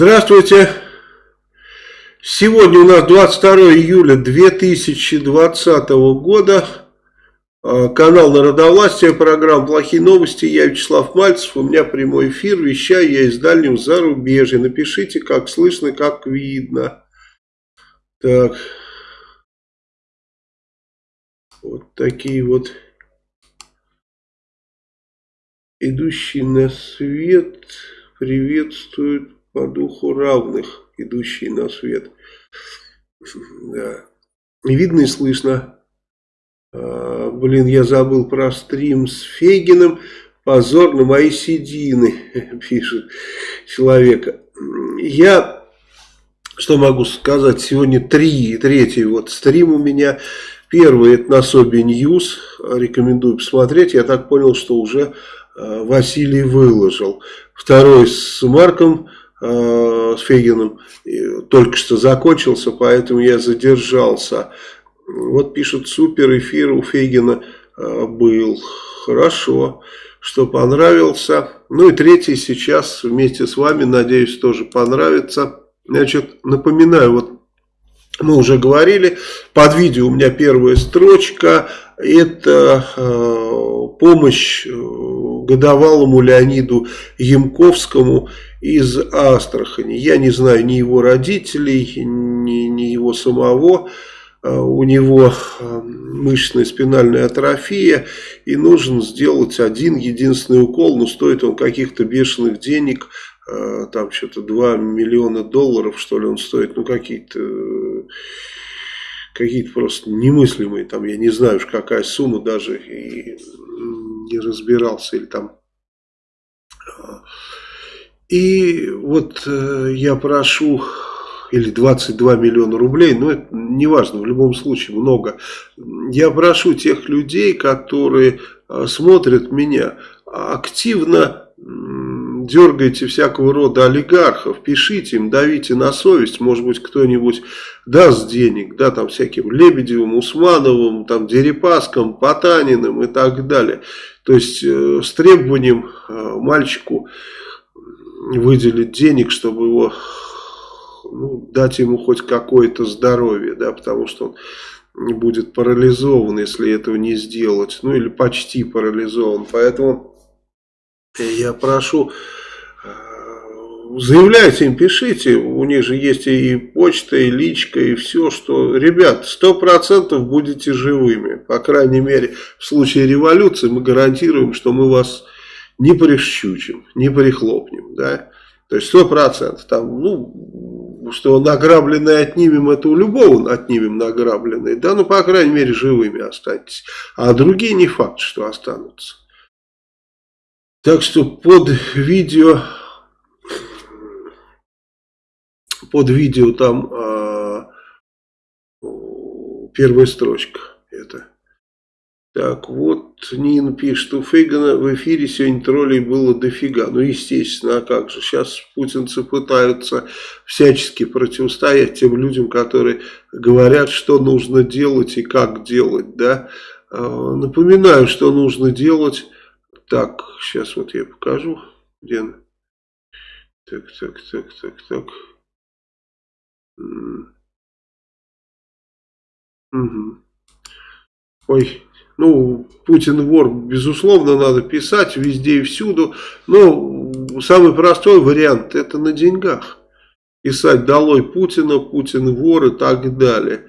Здравствуйте. Сегодня у нас 22 июля 2020 года. А, канал Народовластия, программа «Плохие новости». Я Вячеслав Мальцев. У меня прямой эфир. Вещаю я из дальнего зарубежья. Напишите, как слышно, как видно. Так. Вот такие вот идущие на свет приветствуют по духу равных, идущие на свет. Да. Видно и слышно. А, блин, я забыл про стрим с Фейгиным. Позор на мои седины, пишет человек. Я, что могу сказать, сегодня три, третий вот стрим у меня. Первый это на Sobi News, рекомендую посмотреть. Я так понял, что уже а, Василий выложил. Второй с Марком э, с Фегиным только что закончился, поэтому я задержался. Вот пишут, супер эфир у Фегина э, был. Хорошо, что понравился. Ну и третий сейчас вместе с вами, надеюсь, тоже понравится. Значит, напоминаю, вот мы уже говорили, под видео у меня первая строчка, это э, помощь э, годовалому Леониду Ямковскому из Астрахани. Я не знаю ни его родителей, ни, ни его самого. А, у него а, мышечная спинальная атрофия и нужно сделать один единственный укол, но стоит он каких-то бешеных денег, а, там что-то 2 миллиона долларов что ли он стоит, ну какие-то какие-то просто немыслимые, там я не знаю уж какая сумма даже и не разбирался или там и вот э, я прошу, или 22 миллиона рублей, но это не важно, в любом случае много. Я прошу тех людей, которые э, смотрят меня, активно дергайте всякого рода олигархов, пишите им, давите на совесть, может быть кто-нибудь даст денег, да, там всяким Лебедевым, Усмановым, там Дерипаском, Потаниным и так далее. То есть э, с требованием э, мальчику выделить денег, чтобы его, ну, дать ему хоть какое-то здоровье, да, потому что он будет парализован, если этого не сделать, ну или почти парализован. Поэтому я прошу, э, заявляйте им, пишите, у них же есть и почта, и личка, и все, что, ребят, сто процентов будете живыми, по крайней мере, в случае революции мы гарантируем, что мы вас не прищучим, не прихлопнем, да, то есть сто процентов, там, ну, что награбленное отнимем, это у любого отнимем награбленное, да, ну, по крайней мере, живыми останетесь, а другие не факт, что останутся. Так что под видео, под видео там э, первая строчка это. Так, вот Нина пишет, у Фейгана в эфире сегодня троллей было дофига. Ну, естественно, а как же. Сейчас путинцы пытаются всячески противостоять тем людям, которые говорят, что нужно делать и как делать, да. А, напоминаю, что нужно делать. Так, сейчас вот я покажу. Где она? Так, так, так, так, так. Угу. Ой, ну, Путин вор, безусловно, надо писать везде и всюду. Но самый простой вариант это на деньгах. Писать долой Путина, Путин вор и так далее.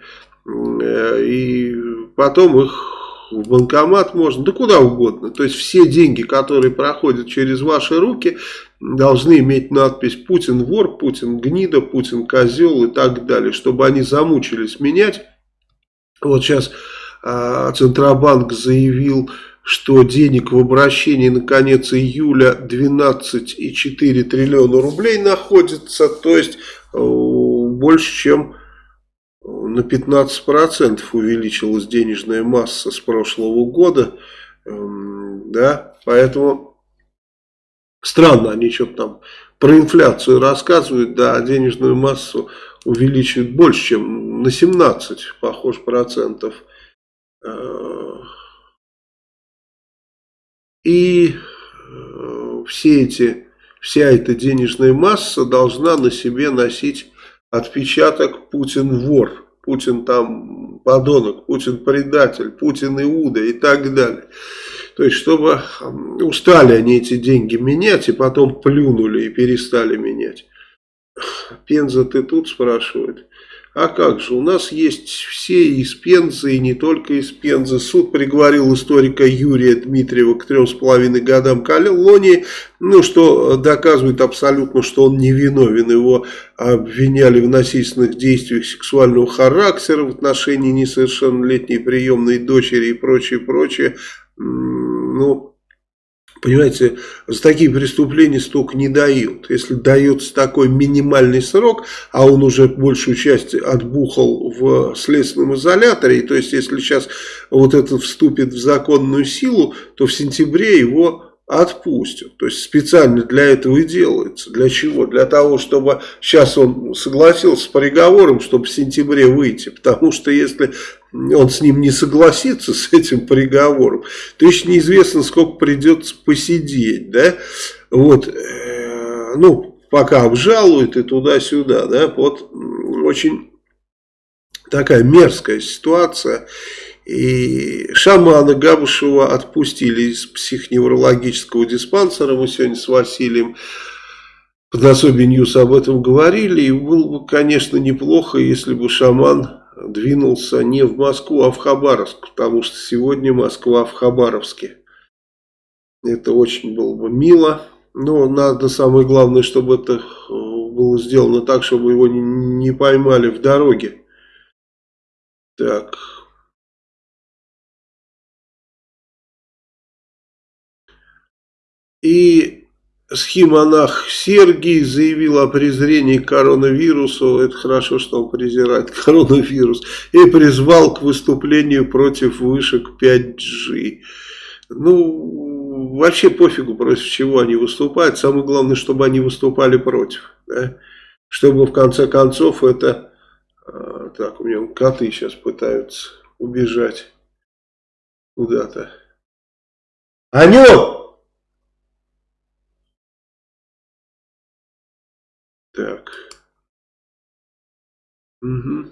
Э, и потом их в банкомат можно, да куда угодно. То есть все деньги, которые проходят через ваши руки, должны иметь надпись «Путин вор», «Путин гнида», «Путин козел» и так далее. Чтобы они замучились менять. Вот сейчас Центробанк заявил, что денег в обращении на конец июля 12,4 триллиона рублей находится, то есть э, больше, чем на 15% увеличилась денежная масса с прошлого года, эм, да, поэтому странно, они что-то там про инфляцию рассказывают, да, а денежную массу увеличивают больше, чем на 17, похож, процентов. Э, и э, все эти вся эта денежная масса должна на себе носить отпечаток Путин вор, Путин там подонок, Путин предатель, Путин Иуда и так далее. То есть, чтобы устали они эти деньги менять и потом плюнули и перестали менять. Пенза ты тут спрашивает. А как же, у нас есть все из Пензы и не только из Пензы. Суд приговорил историка Юрия Дмитриева к трем с половиной годам колонии, ну, что доказывает абсолютно, что он невиновен. Его обвиняли в насильственных действиях сексуального характера в отношении несовершеннолетней приемной дочери и прочее, прочее. Ну, Понимаете, за такие преступления столько не дают. Если дается такой минимальный срок, а он уже большую часть отбухал в следственном изоляторе, то есть если сейчас вот это вступит в законную силу, то в сентябре его отпустят. То есть специально для этого и делается. Для чего? Для того, чтобы сейчас он согласился с приговором, чтобы в сентябре выйти. Потому что если он с ним не согласится, с этим приговором, то еще неизвестно, сколько придется посидеть. Да? Вот, э, ну, пока обжалуют и туда-сюда. Да? Вот очень такая мерзкая ситуация. И шамана Габышева отпустили из психоневрологического диспансера. Мы сегодня с Василием под Sobi News об этом говорили. И было бы, конечно, неплохо, если бы шаман двинулся не в Москву, а в Хабаровск. Потому что сегодня Москва в Хабаровске. Это очень было бы мило. Но надо самое главное, чтобы это было сделано так, чтобы его не поймали в дороге. Так, И схимонах Сергий заявил о презрении к коронавирусу, это хорошо, что он презирает коронавирус, и призвал к выступлению против вышек 5G. Ну, вообще пофигу, против чего они выступают, самое главное, чтобы они выступали против, да? чтобы в конце концов это... А, так, у меня коты сейчас пытаются убежать куда-то. Анют! Так. Угу.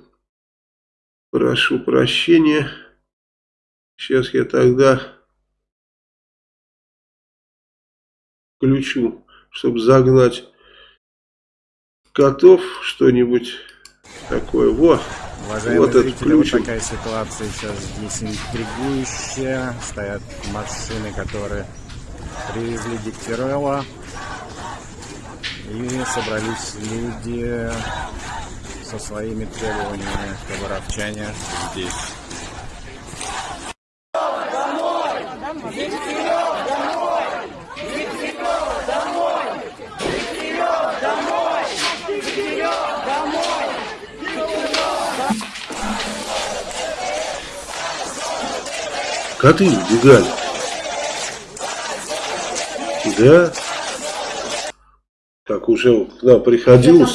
Прошу прощения. Сейчас я тогда включу, чтобы загнать котов что-нибудь такое. Во, Уважаемые вот зрители, включим. вот такая ситуация сейчас здесь интригующая. Стоят машины, которые привезли Дегтярева. И собрались люди со своими требованиями хабаровчане здесь. Коты убегали. Да, так уже к нам приходила,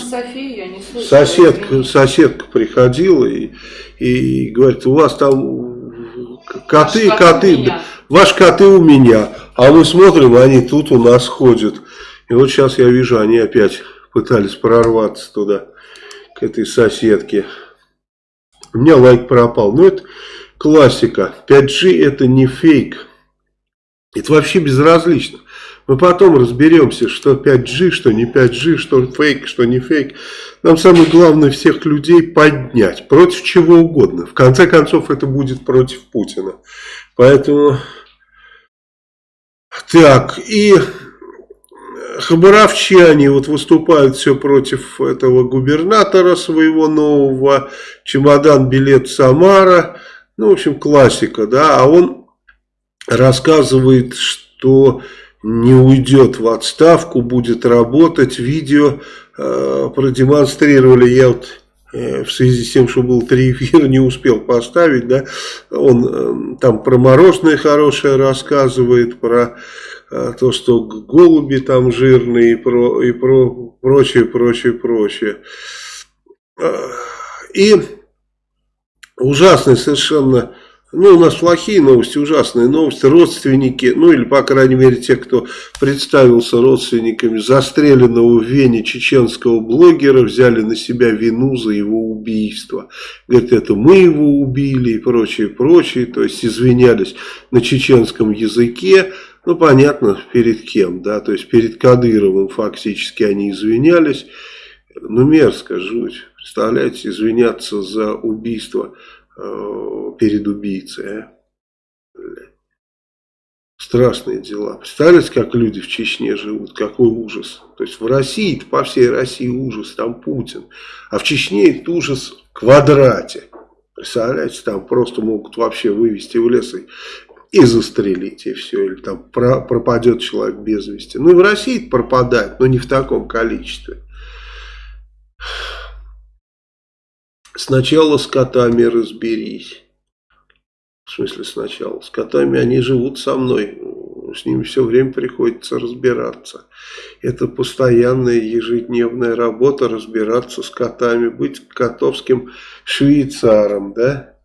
соседка, соседка приходила и, и говорит, у вас там коты, Ваш коты, ваши коты у меня, а мы смотрим, они тут у нас ходят. И вот сейчас я вижу, они опять пытались прорваться туда, к этой соседке. У меня лайк пропал. Но это классика. 5G это не фейк. Это вообще безразлично. Мы потом разберемся, что 5G, что не 5G, что фейк, что не фейк. Нам самое главное всех людей поднять. Против чего угодно. В конце концов, это будет против Путина. Поэтому... Так, и хабаровчане вот выступают все против этого губернатора своего нового. Чемодан, билет Самара. Ну, в общем, классика, да. А он рассказывает, что не уйдет в отставку, будет работать. Видео э, продемонстрировали, я вот э, в связи с тем, что был три эфира, не успел поставить, да, он э, там про мороженое хорошее рассказывает, про э, то, что голуби там жирные и, про, и про прочее, прочее, прочее. И ужасный совершенно Ну, у нас плохие новости, ужасные новости. Родственники, ну или, по крайней мере, те, кто представился родственниками застреленного в Вене чеченского блогера, взяли на себя вину за его убийство. Говорят, это мы его убили и прочее, прочее. То есть, извинялись на чеченском языке. Ну, понятно, перед кем, да, то есть, перед Кадыровым фактически они извинялись. Ну, мерзко, жуть. Представляете, извиняться за убийство перед убийцей. А? Страшные дела. Представляете, как люди в Чечне живут? Какой ужас. То есть в России, по всей России ужас, там Путин. А в Чечне этот ужас в квадрате. Представляете, там просто могут вообще вывести в лес и, и застрелить, и все. Или там про, пропадет человек без вести. Ну и в России пропадает, но не в таком количестве. Сначала с котами разберись. В смысле сначала? С котами они живут со мной. С ними все время приходится разбираться. Это постоянная ежедневная работа разбираться с котами. Быть котовским швейцаром, да?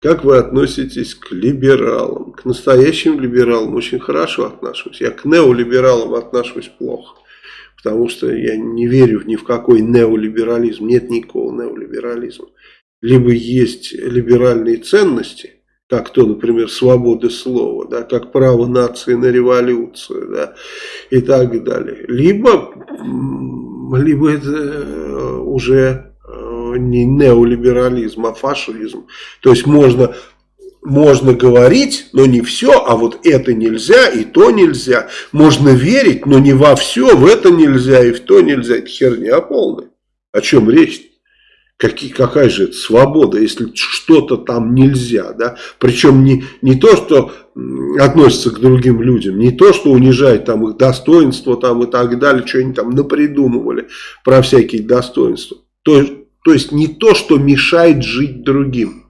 Как вы относитесь к либералам? К настоящим либералам очень хорошо отношусь. Я к неолибералам отношусь плохо. Потому что я не верю ни в какой неолиберализм. Нет никакого неолиберализма. Либо есть либеральные ценности, как то, например, свобода слова, да, как право нации на революцию да, и так далее. Либо, либо это э, уже э, не неолиберализм, а фашизм. То есть можно можно говорить, но не все, а вот это нельзя и то нельзя. Можно верить, но не во все, в это нельзя и в то нельзя. Это херня полная. О чем речь? Какие, какая же это свобода, если что-то там нельзя, да? Причем не, не то, что относится к другим людям, не то, что унижает там их достоинство там и так далее, что они там напридумывали про всякие достоинства. То, то есть не то, что мешает жить другим.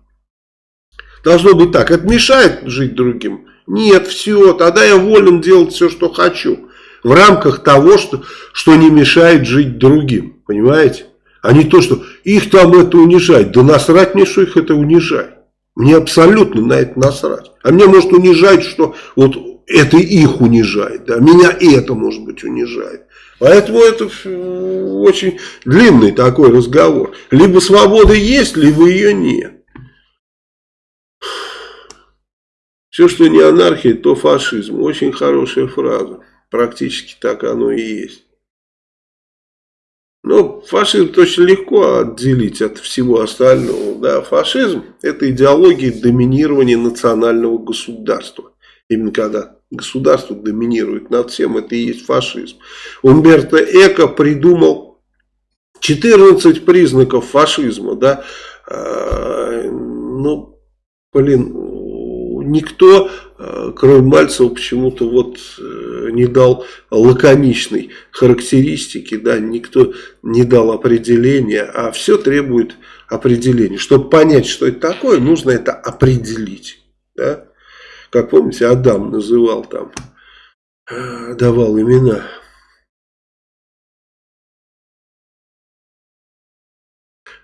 Должно быть так. Это мешает жить другим? Нет, все, тогда я волен делать все, что хочу. В рамках того, что, что не мешает жить другим. Понимаете? А не то, что их там это унижает. Да насрать мне, что их это унижает. Мне абсолютно на это насрать. А мне может унижать, что вот это их унижает. Да? Меня это, может быть, унижает. Поэтому это очень длинный такой разговор. Либо свобода есть, либо ее нет. Все, что не анархия, то фашизм. Очень хорошая фраза. Практически так оно и есть. Но фашизм очень легко отделить от всего остального. Да, фашизм – это идеология доминирования национального государства. Именно когда государство доминирует над всем, это и есть фашизм. Умберто Эко придумал 14 признаков фашизма. Да? А, ну, блин, никто, э, кроме Мальцева, почему-то вот э, не дал лаконичной характеристики, да, никто не дал определения, а все требует определения. Чтобы понять, что это такое, нужно это определить. Да? Как помните, Адам называл там, э, давал имена.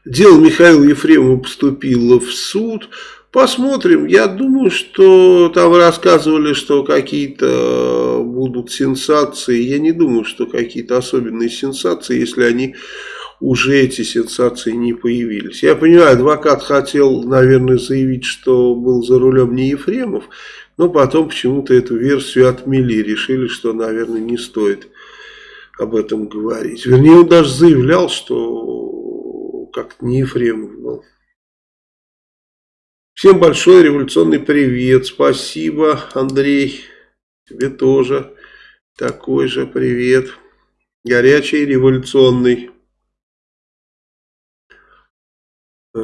Дело Михаила Ефремова поступило в суд. Посмотрим. Я думаю, что там рассказывали, что какие-то будут сенсации. Я не думаю, что какие-то особенные сенсации, если они уже эти сенсации не появились. Я понимаю, адвокат хотел, наверное, заявить, что был за рулем не Ефремов, но потом почему-то эту версию отмели, решили, что, наверное, не стоит об этом говорить. Вернее, он даже заявлял, что как-то не Ефремов был. Всем большой революционный привет. Спасибо, Андрей. Тебе тоже такой же привет. Горячий революционный. Э,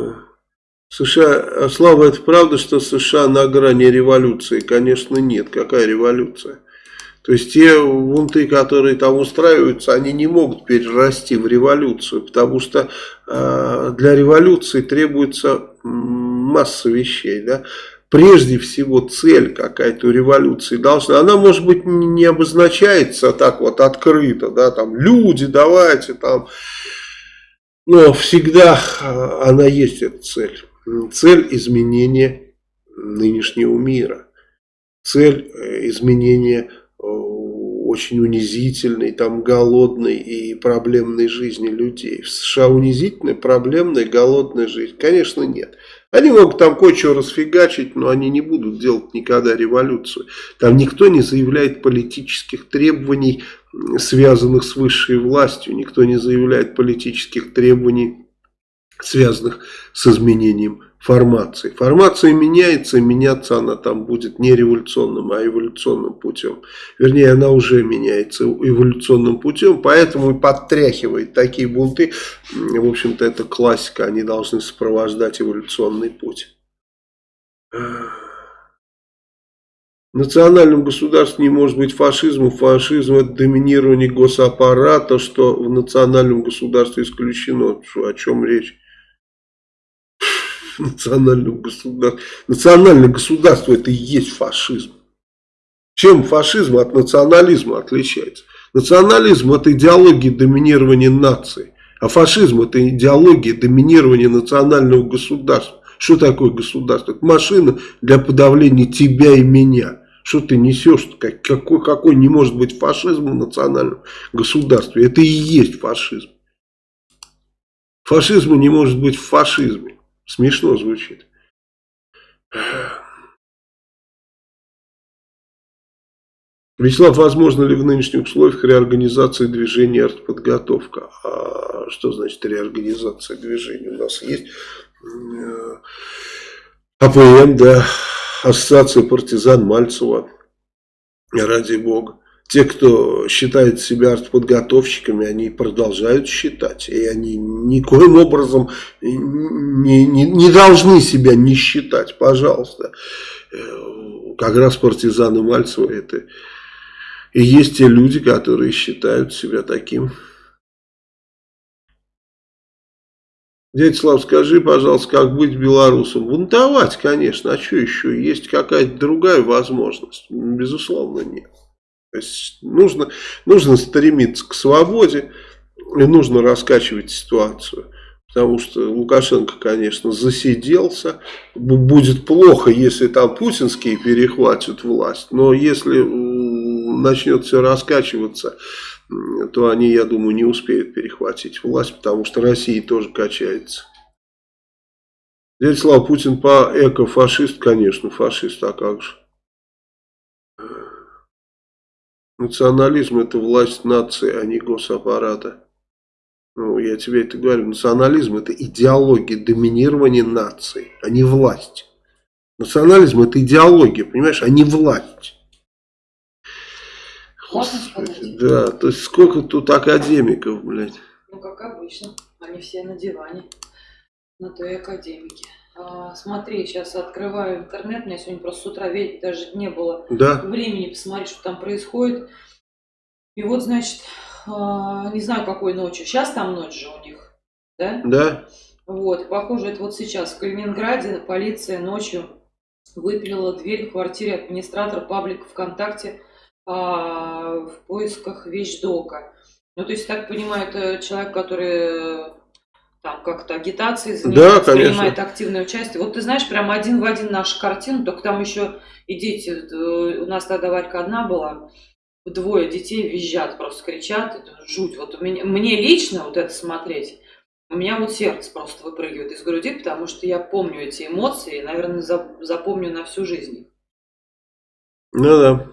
США, Слава, это правда, что США на грани революции? Конечно, нет. Какая революция? То есть те бунты, которые там устраиваются, они не могут перерасти в революцию, потому что э, для революции требуется масса вещей. Да? Прежде всего цель какая-то у революции должна, она может быть не обозначается так вот открыто, да, там люди давайте там, но всегда э, она есть эта цель. цель изменения нынешнего мира. Цель э, изменения очень унизительной, там голодной и проблемной жизни людей. В США унизительная, проблемная, голодная жизнь? Конечно, нет. Они могут там кое-что расфигачить, но они не будут делать никогда революцию. Там никто не заявляет политических требований, связанных с высшей властью. Никто не заявляет политических требований, связанных с изменением формации. Формация меняется, и меняться она там будет не революционным, а эволюционным путем. Вернее, она уже меняется эволюционным путем, поэтому и подтряхивает такие бунты. В общем-то, это классика, они должны сопровождать эволюционный путь. В национальном государстве не может быть фашизма. Фашизм это доминирование госаппарата, что в национальном государстве исключено. О чем речь? Национального государства. Национальное государство это и есть фашизм. Чем фашизм от национализма отличается? Национализм это идеология доминирования нации. А фашизм это идеология доминирования национального государства. Что такое государство? Это машина для подавления тебя и меня. Что ты несешь? Какой, какой не может быть фашизм в национальном государстве? Это и есть фашизм. Фашизма не может быть в фашизме. Смешно звучит. Вячеслав, возможно ли в нынешних условиях реорганизация движения артподготовка? А что значит реорганизация движения? У нас есть э, АПМ, да, Ассоциация партизан Мальцева, ради бога. Те, кто считает себя артподготовщиками, они продолжают считать. И они никоим образом не, не, не должны себя не считать. Пожалуйста. Э, как раз партизаны Мальцева это и есть те люди, которые считают себя таким. Дядя Слав, скажи, пожалуйста, как быть белорусом? Бунтовать, конечно, а что еще? Есть какая-то другая возможность? Безусловно, нет. Нужно, нужно стремиться к свободе и нужно раскачивать ситуацию. Потому что Лукашенко, конечно, засиделся. Будет плохо, если там путинские перехватят власть. Но если начнет все раскачиваться, то они, я думаю, не успеют перехватить власть, потому что Россия тоже качается. Дядя Слава Путин по эко-фашист, конечно, фашист, а как же. Национализм это власть нации, а не госаппарата. Ну, я тебе это говорю. Национализм это идеология доминирования нации, а не власть. Национализм это идеология, понимаешь, а не власть. Господи, да, то есть сколько тут академиков, блядь. Ну, как обычно, они все на диване, на той академике. А, смотри, сейчас открываю интернет, у меня сегодня просто с утра ведь даже не было да. времени посмотреть, что там происходит. И вот, значит, а, не знаю, какой ночью. Сейчас там ночь же у них, да? Да. Вот, похоже, это вот сейчас в Калининграде полиция ночью выпилила дверь в квартире администратора паблика ВКонтакте а, в поисках вещдока. Ну, то есть, так понимаю, это человек, который там как-то занимается, да, принимает активное участие. Вот ты знаешь, прям один в один нашу картину, только там еще и дети, э, у нас тогда Варька одна была, двое детей визжат, просто кричат, это жуть. Вот у меня, мне лично вот это смотреть, у меня вот сердце просто выпрыгивает из груди, потому что я помню эти эмоции и, наверное, запомню на всю жизнь. Ну да.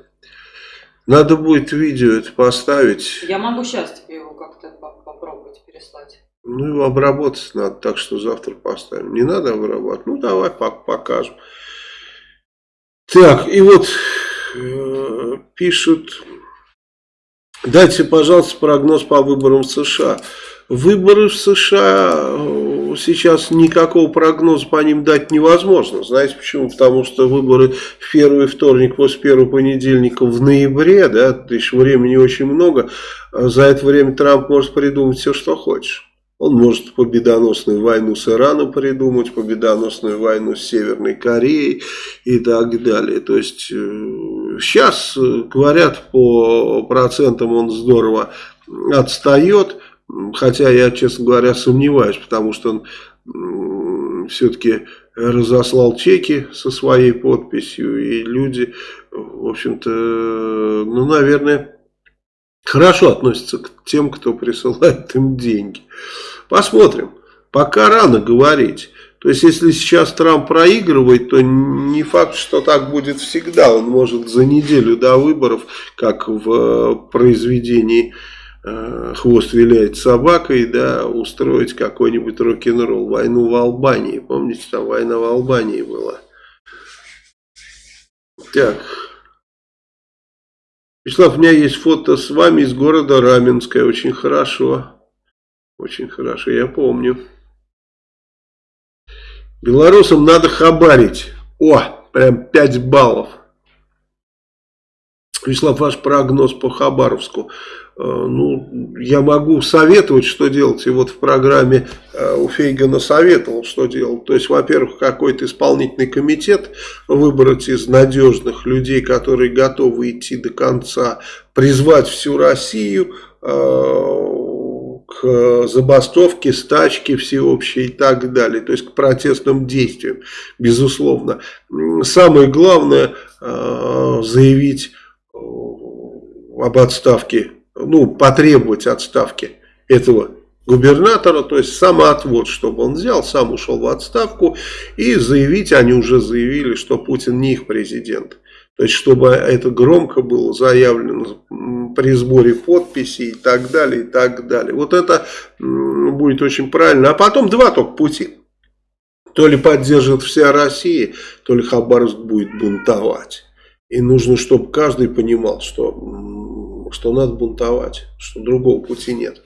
Надо будет видео это поставить. Я могу сейчас тебе его как-то попробовать переслать. Ну, его обработать надо, так что завтра поставим. Не надо обрабатывать? Ну, давай покажем. Так, и вот э, пишут, дайте, пожалуйста, прогноз по выборам в США. Выборы в США э, сейчас никакого прогноза по ним дать невозможно. Знаете почему? Потому что выборы в первый вторник после первого понедельника в ноябре, да, то есть времени очень много. За это время Трамп может придумать все, что хочешь. Он может победоносную войну с Ираном придумать, победоносную войну с Северной Кореей и так далее. То есть сейчас, э, говорят, по процентам он здорово отстает, хотя я, честно говоря, сомневаюсь, потому что он все-таки разослал чеки со своей подписью, и люди, в общем-то, ну, наверное, хорошо относятся к тем, кто присылает им деньги. Посмотрим. Пока рано говорить. То есть, если сейчас Трамп проигрывает, то не факт, что так будет всегда. Он может за неделю до выборов, как в э, произведении э, «Хвост виляет собакой», да, устроить какой-нибудь рок-н-ролл. Войну в Албании. Помните, там война в Албании была. Так. Вячеслав, у меня есть фото с вами из города Раменское. Очень хорошо. Очень хорошо, я помню. Белорусам надо хабарить. О, прям 5 баллов. Вячеслав, ваш прогноз по Хабаровску. Э, ну, я могу советовать, что делать. И вот в программе э, у Фейгана советовал, что делать. То есть, во-первых, какой-то исполнительный комитет выбрать из надежных людей, которые готовы идти до конца, призвать всю Россию, э, к забастовке, стачке всеобщей и так далее, то есть к протестным действиям, безусловно. Самое главное заявить об отставке, ну, потребовать отставки этого губернатора, то есть самоотвод, чтобы он взял, сам ушел в отставку и заявить, они уже заявили, что Путин не их президент. То есть, чтобы это громко было заявлено при сборе подписей и так далее, и так далее. Вот это будет очень правильно. А потом два только пути. То ли поддержит вся Россия, то ли Хабаровск будет бунтовать. И нужно, чтобы каждый понимал, что, что надо бунтовать, что другого пути нет.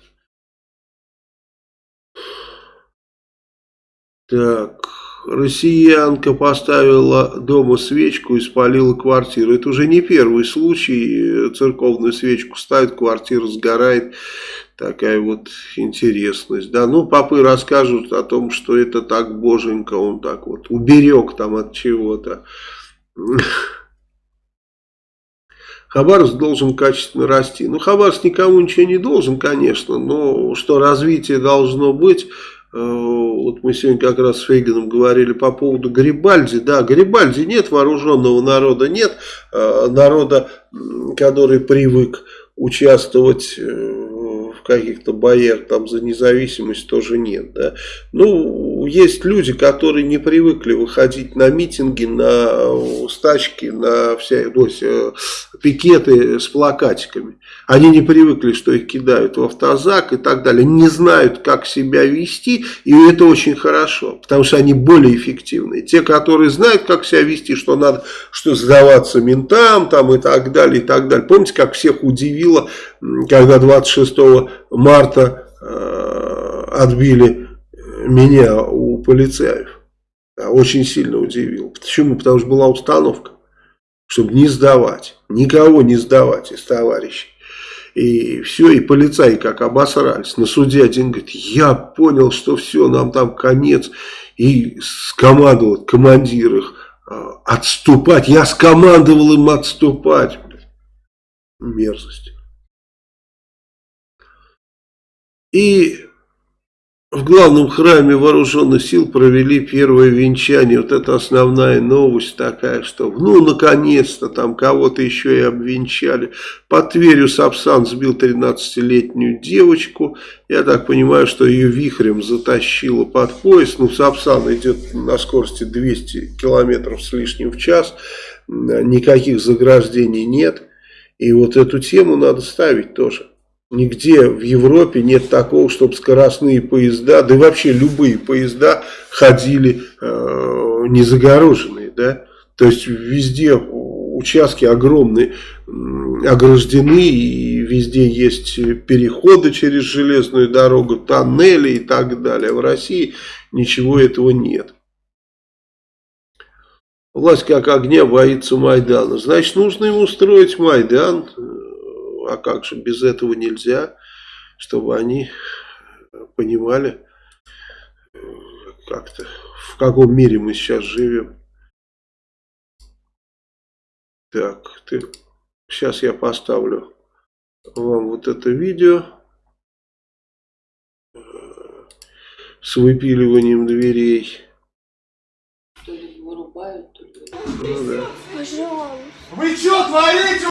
Так... Россиянка поставила дома свечку и спалила квартиру. Это уже не первый случай. Церковную свечку ставит, квартира сгорает. Такая вот интересность. Да, ну, папы расскажут о том, что это так боженька, он так вот уберег там от чего-то. Хабаровск должен качественно расти. Ну, Хабаровск никому ничего не должен, конечно, но что развитие должно быть, Э, вот мы сегодня как раз с Фейганом говорили по поводу Гарибальди. Да, Гарибальди нет, вооруженного народа нет, э, народа, который привык участвовать э, каких-то боях там за независимость тоже нет. Да. Ну, есть люди, которые не привыкли выходить на митинги, на стачки, на все, то есть, пикеты с плакатиками. Они не привыкли, что их кидают в автозак и так далее. Не знают, как себя вести, и это очень хорошо, потому что они более эффективные. Те, которые знают, как себя вести, что надо что сдаваться ментам там, и так далее, и так далее. Помните, как всех удивило, когда 26 марта э, отбили меня у полицаев? Очень сильно удивил. Почему? Потому что была установка, чтобы не сдавать, никого не сдавать из товарищей. И все, и полицаи как обосрались. На суде один говорит, я понял, что все, нам там конец. И скомандовал командир их а, отступать. Я скомандовал им отступать. Мерзость. И в главном храме вооруженных сил провели первое венчание. Вот это основная новость такая, что ну наконец-то там кого-то еще и обвенчали. По Тверью Сапсан сбил 13-летнюю девочку. Я так понимаю, что ее вихрем затащило под поезд. Ну Сапсан идет на скорости 200 километров с лишним в час. Никаких заграждений нет. И вот эту тему надо ставить тоже. Нигде в Европе нет такого, чтобы скоростные поезда, да и вообще любые поезда ходили э, не загороженные. Да? То есть везде участки огромные, ограждены, и везде есть переходы через железную дорогу, тоннели и так далее. В России ничего этого нет. Власть как огня боится Майдана. Значит, нужно ему устроить Майдан а как же без этого нельзя, чтобы они понимали как-то, в каком мире мы сейчас живем. Так, ты, сейчас я поставлю вам вот это видео с выпиливанием дверей. убивают, то ли... Ну, да. Пожалуйста. Вы что творите?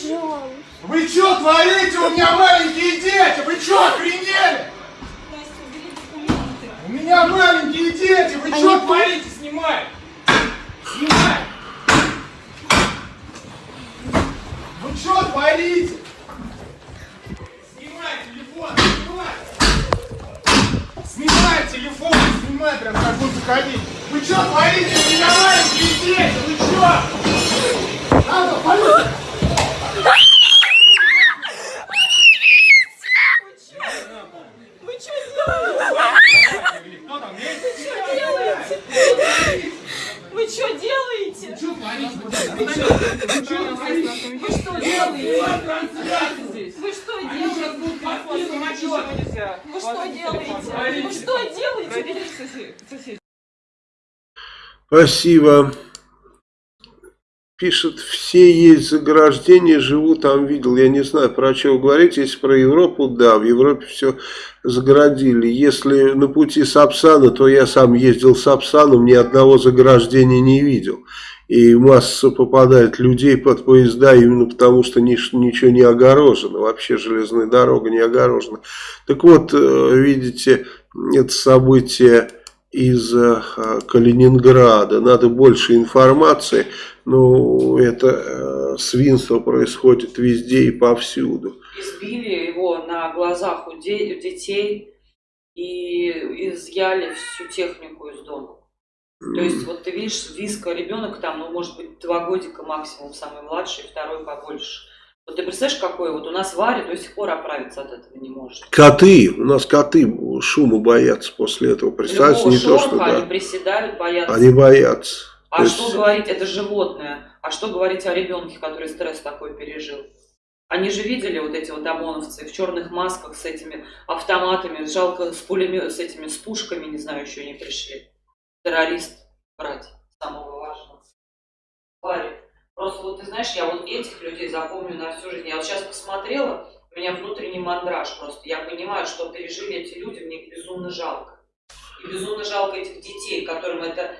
Пожалуйста. Вы что творите? У меня маленькие дети! Вы что, охренели? У меня маленькие дети! Вы что Они- творите? Снимай! Снимай! Вы что творите? Снимай телефон! Снимай! Снимай телефон! Снимай прям как будто ходить! Вы что творите? У меня маленькие дети! Вы что? Надо, полиция! Кто там есть? Вы что делаете? Вы что делаете? Вы что делаете? Вы что делаете? Вы что делаете? Спасибо. Пишет, все есть заграждения, живу там, видел. Я не знаю, про что вы говорите. Если про Европу, да, в Европе все заградили. Если на пути Сапсана, то я сам ездил Сапсаном, ни одного заграждения не видел. И масса попадает людей под поезда именно потому, что нич- ничего не огорожено. Вообще железная дорога не огорожена. Так вот, э, видите, это событие из э, Калининграда. Надо больше информации. Ну, это э, свинство происходит везде и повсюду. Избили его на глазах у, де- у детей и изъяли всю технику из дома. То есть, вот ты видишь, виска, ребенок там, ну, может быть, два годика максимум, самый младший, второй побольше. Вот ты представляешь, какой вот у нас Варя до сих пор оправиться от этого не может. Коты, у нас коты шума боятся после этого. Представьте, Любого не то, что они да. приседают, боятся. Они боятся. А То есть- что говорить, это животное. А что говорить о ребенке, который стресс такой пережил? Они же видели вот эти вот ОМОНовцы в черных масках с этими автоматами, жалко с пулемет, с этими, с пушками, не знаю, еще не пришли. Террорист брать, самого важного. Варя, просто вот ты знаешь, я вот этих людей запомню на всю жизнь. Я вот сейчас посмотрела, у меня внутренний мандраж просто. Я понимаю, что пережили эти люди, мне их безумно жалко. И безумно жалко этих детей, которым это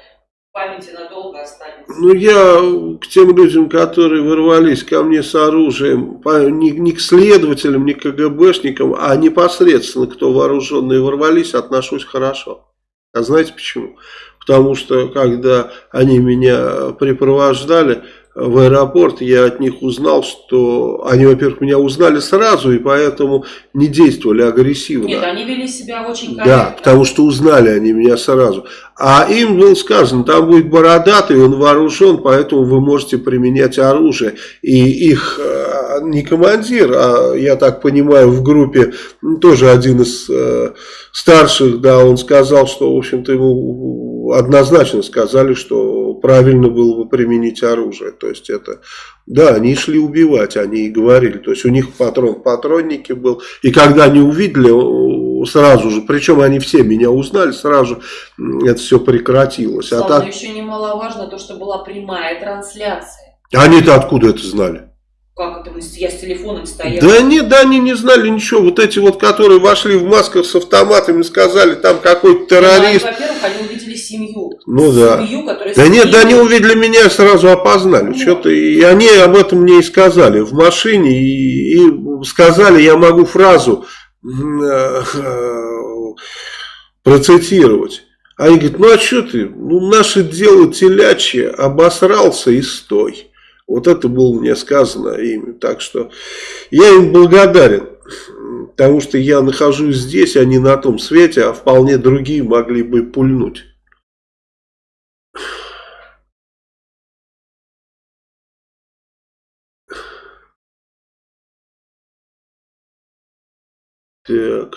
памяти надолго останется. Ну, я к тем людям, которые ворвались ко мне с оружием, не, не к следователям, не к КГБшникам, а непосредственно, кто вооруженные ворвались, отношусь хорошо. А знаете почему? Потому что, когда они меня припровождали в аэропорт, я от них узнал, что они, во-первых, меня узнали сразу, и поэтому не действовали агрессивно. Нет, они вели себя очень корректно. Да, потому что узнали они меня сразу. А им было сказано, там будет бородатый, он вооружен, поэтому вы можете применять оружие. И их э, не командир, а я так понимаю, в группе тоже один из э, старших, да, он сказал, что, в общем-то, ему однозначно сказали, что правильно было бы применить оружие. То есть это, да, они шли убивать, они и говорили. То есть у них патрон в патроннике был. И когда они увидели, сразу же, причем они все меня узнали, сразу это все прекратилось. А Слава, так, но еще немаловажно то, что была прямая трансляция. они-то откуда это знали? Как это? Я с телефоном стояла. Да нет, да они не знали ничего. Вот эти вот, которые вошли в масках с автоматами, сказали, там какой-то Ну, террорист. они, Во-первых, они увидели семью. Ну да. Семью, которая Да нет, да они увидели меня и сразу опознали. Ну. Что-то, и они об этом мне и сказали в машине. И, и сказали, я могу фразу э, э, процитировать. А они говорят, ну а что ты? Ну, наше дело телячье, обосрался и стой. Вот это было мне сказано ими. Так что я им благодарен. Потому что я нахожусь здесь, а не на том свете, а вполне другие могли бы пульнуть. Так.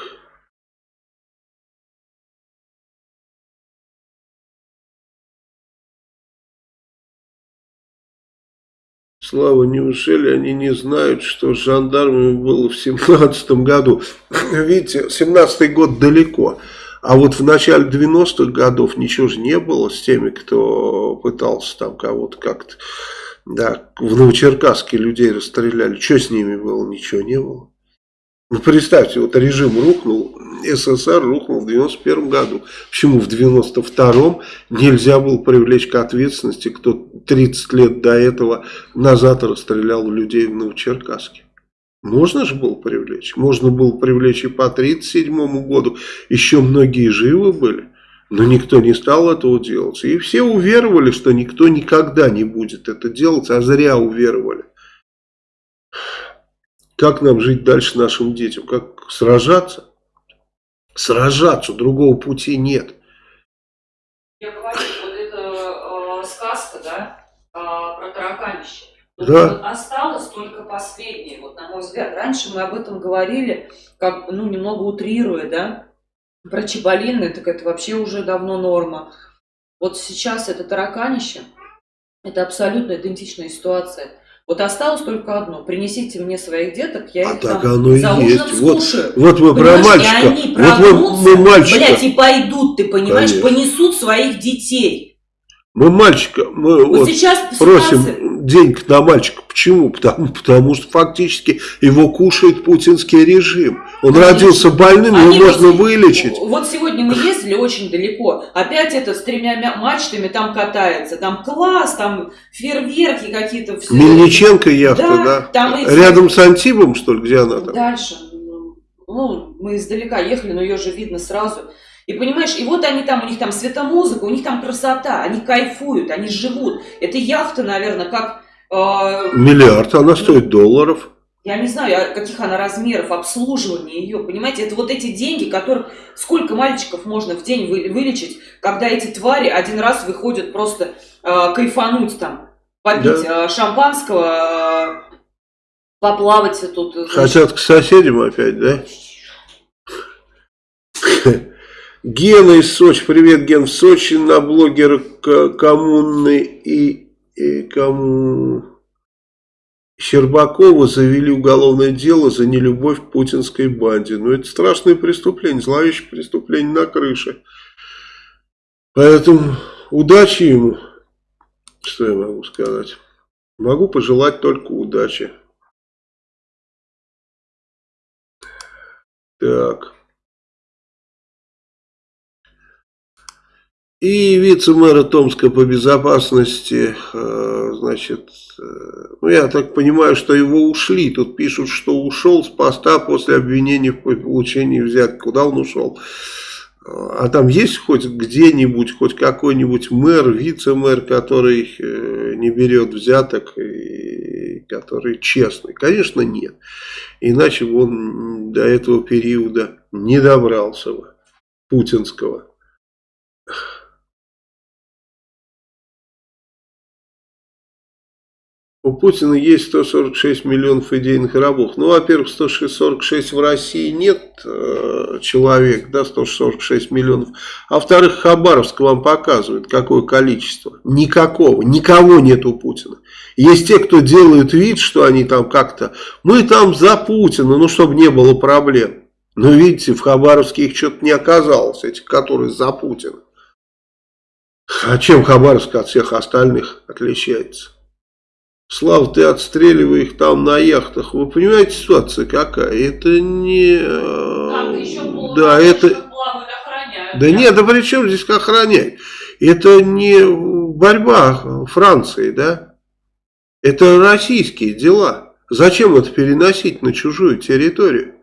Слава, неужели они не знают, что жандармами было в семнадцатом году? Видите, семнадцатый год далеко. А вот в начале 90-х годов ничего же не было с теми, кто пытался там кого-то как-то... Да, в Новочеркасске людей расстреляли. Что с ними было? Ничего не было. Ну, представьте, вот режим рухнул, СССР рухнул в 91 году. Почему в 92-м нельзя было привлечь к ответственности, кто 30 лет до этого назад расстрелял людей в Новочеркасске? Можно же было привлечь. Можно было привлечь и по 37 году. Еще многие живы были. Но никто не стал этого делать. И все уверовали, что никто никогда не будет это делать, а зря уверовали. Как нам жить дальше нашим детям? Как сражаться? Сражаться, другого пути нет. Я говорю, вот это э, сказка, да, э, про тараканище. Вот Да. вот осталось только последнее, вот на мой взгляд. Раньше мы об этом говорили, как, ну, немного утрируя, да. Про Чебалины, так это вообще уже давно норма. Вот сейчас это тараканище, это абсолютно идентичная ситуация. Вот осталось только одно. Принесите мне своих деток, я А их так там оно и за ужином есть. Вот, скушаю. вот мы про мальчика. И они Вот мы, прогнутся, мы мальчика. блядь, и пойдут, ты понимаешь, Конечно. понесут своих детей. Мы мальчика. Мы Вот, вот сейчас просим ситуация- денег на мальчика. Почему? Потому, потому что фактически его кушает путинский режим. Он Конечно. родился больным, Они его можно вылечить. Вот сегодня мы ездили очень далеко. Опять это с тремя мя- мачтами там катается. Там класс, там фейерверки какие-то. все. Мельниченко яхта, Да, да? там эти- Рядом с Антибом, что ли, где она там? Дальше. Ну, мы издалека ехали, но ее же видно сразу. И понимаешь, и вот они там, у них там светомузыка, у них там красота, они кайфуют, они живут. Это яхта, наверное, как... э, Миллиард, она стоит долларов. Я не знаю, а каких она размеров, обслуживания ее, понимаете? Это вот эти деньги, которых сколько мальчиков можно в день вы- вылечить, когда эти твари один раз выходят просто э, кайфануть там, попить э, шампанского, э, поплавать тут. э. Хотят к соседям опять, да? Гена из Сочи. Привет, Ген. В Сочи на блогера К- коммуны и, и кому... Щербакова завели уголовное дело за нелюбовь к путинской банде. Ну, это страшное преступление, зловещее преступление на крыше. Поэтому удачи ему. Что я могу сказать? Могу пожелать только удачи. Так. И вице-мэра Томска по безопасности, э, значит, э, ну я так понимаю, что его ушли. Тут пишут, что ушел с поста после обвинения в получении взятки. Куда он ушел? А там есть хоть где-нибудь, хоть какой-нибудь мэр, вице-мэр, который э, не берет взяток и который честный? Конечно, нет. Иначе бы он до этого периода не добрался бы, путинского. У Путина есть 146 миллионов идейных рабов. Ну, во-первых, 146 в России нет э, человек, да, 146 миллионов. А во-вторых, Хабаровск вам показывает, какое количество. Никакого, никого нет у Путина. Есть те, кто делают вид, что они там как-то, мы там за Путина, ну, чтобы не было проблем. Но видите, в Хабаровске их что-то не оказалось, этих, которые за Путина. А чем Хабаровск от всех остальных отличается? Слава, ты отстреливай их там на яхтах. Вы понимаете, ситуация какая? Это не... э, Там еще Да, это... плавают, охраняют. Да нет, да при чем здесь охранять? Это не борьба Франции, да? Это российские дела. Зачем это переносить на чужую территорию?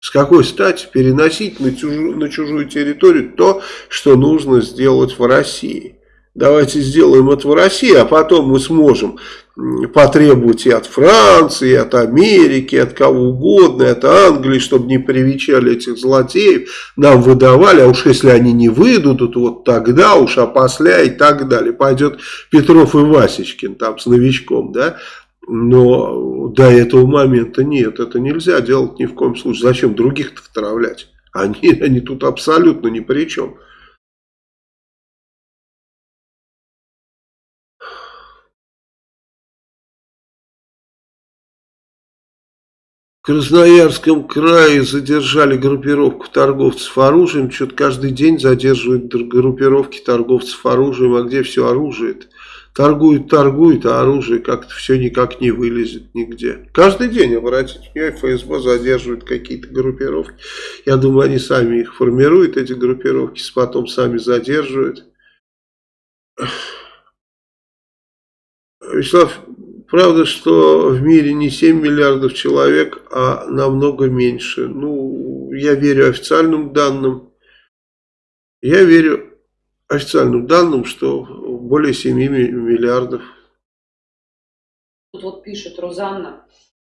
С какой стати переносить на чужую, на чужую территорию то, что нужно сделать в России? Давайте сделаем это в России, а потом мы сможем потребовать и от Франции, и от Америки, и от кого угодно, и от Англии, чтобы не привечали этих злодеев, нам выдавали, а уж если они не выйдут, вот тогда уж опосля и так далее. Пойдет Петров и Васечкин там с новичком, да, но до этого момента нет, это нельзя делать ни в коем случае. Зачем других-то втравлять? Они, они тут абсолютно ни при чем. Красноярском крае задержали группировку торговцев оружием. Что-то каждый день задерживают группировки торговцев оружием. А где все оружие -то? торгуют, торгуют, а оружие как-то все никак не вылезет нигде. Каждый день, обратите внимание, ФСБ задерживает какие-то группировки. Я думаю, они сами их формируют, эти группировки, потом сами задерживают. Вячеслав, правда, что в мире не 7 миллиардов человек, а намного меньше. Ну, я верю официальным данным. Я верю официальным данным, что более 7 миллиардов. Тут вот пишет Розанна,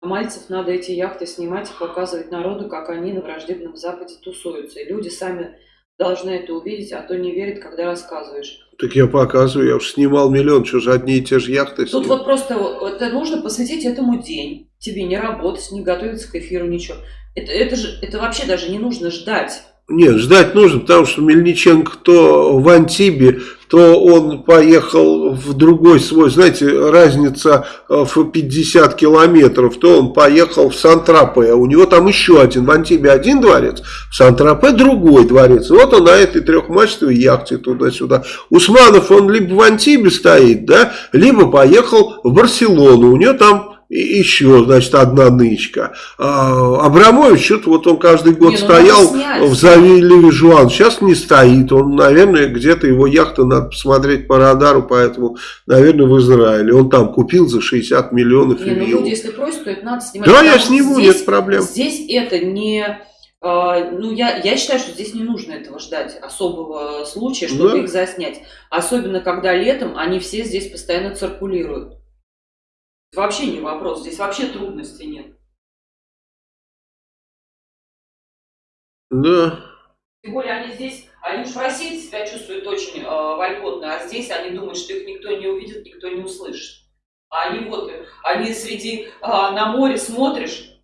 Мальцев надо эти яхты снимать и показывать народу, как они на враждебном Западе тусуются. И люди сами должны это увидеть, а то не верят, когда рассказываешь. Так я показываю, я уж снимал миллион, что же одни и те же яхты Тут снимал. вот просто это нужно посвятить этому день. Тебе не работать, не готовиться к эфиру, ничего. Это, это же это вообще даже не нужно ждать. Нет, ждать нужно, потому что Мельниченко то в Антибе, то он поехал в другой свой, знаете, разница э, в 50 километров, то он поехал в Сан-Тропе, у него там еще один, в Антибе один дворец, в Сан-Тропе другой дворец, вот он на этой трехмачтовой яхте туда-сюда. Усманов, он либо в Антибе стоит, да, либо поехал в Барселону, у него там еще, значит, одна нычка. А, Абрамович, что-то вот он каждый год Не, ну стоял снять. в Завиле Жуан. Сейчас не стоит. Он, наверное, где-то его яхта надо посмотреть по радару, поэтому, наверное, в Израиле. Он там купил за 60 миллионов Не, ну виллу. люди, если просят, то это надо снимать. Да, я сниму, здесь- нет проблем. Здесь это не... а, ну, я, я считаю, что здесь не нужно этого ждать, особого случая, чтобы Да. их заснять. Особенно, когда летом они все здесь постоянно циркулируют. Вообще не вопрос, здесь вообще трудностей нет. Да. Тем более они здесь, они уж в России себя чувствуют очень э, вольготно, а здесь они думают, что их никто не увидит, никто не услышит. А они вот, они среди, э, на море смотришь,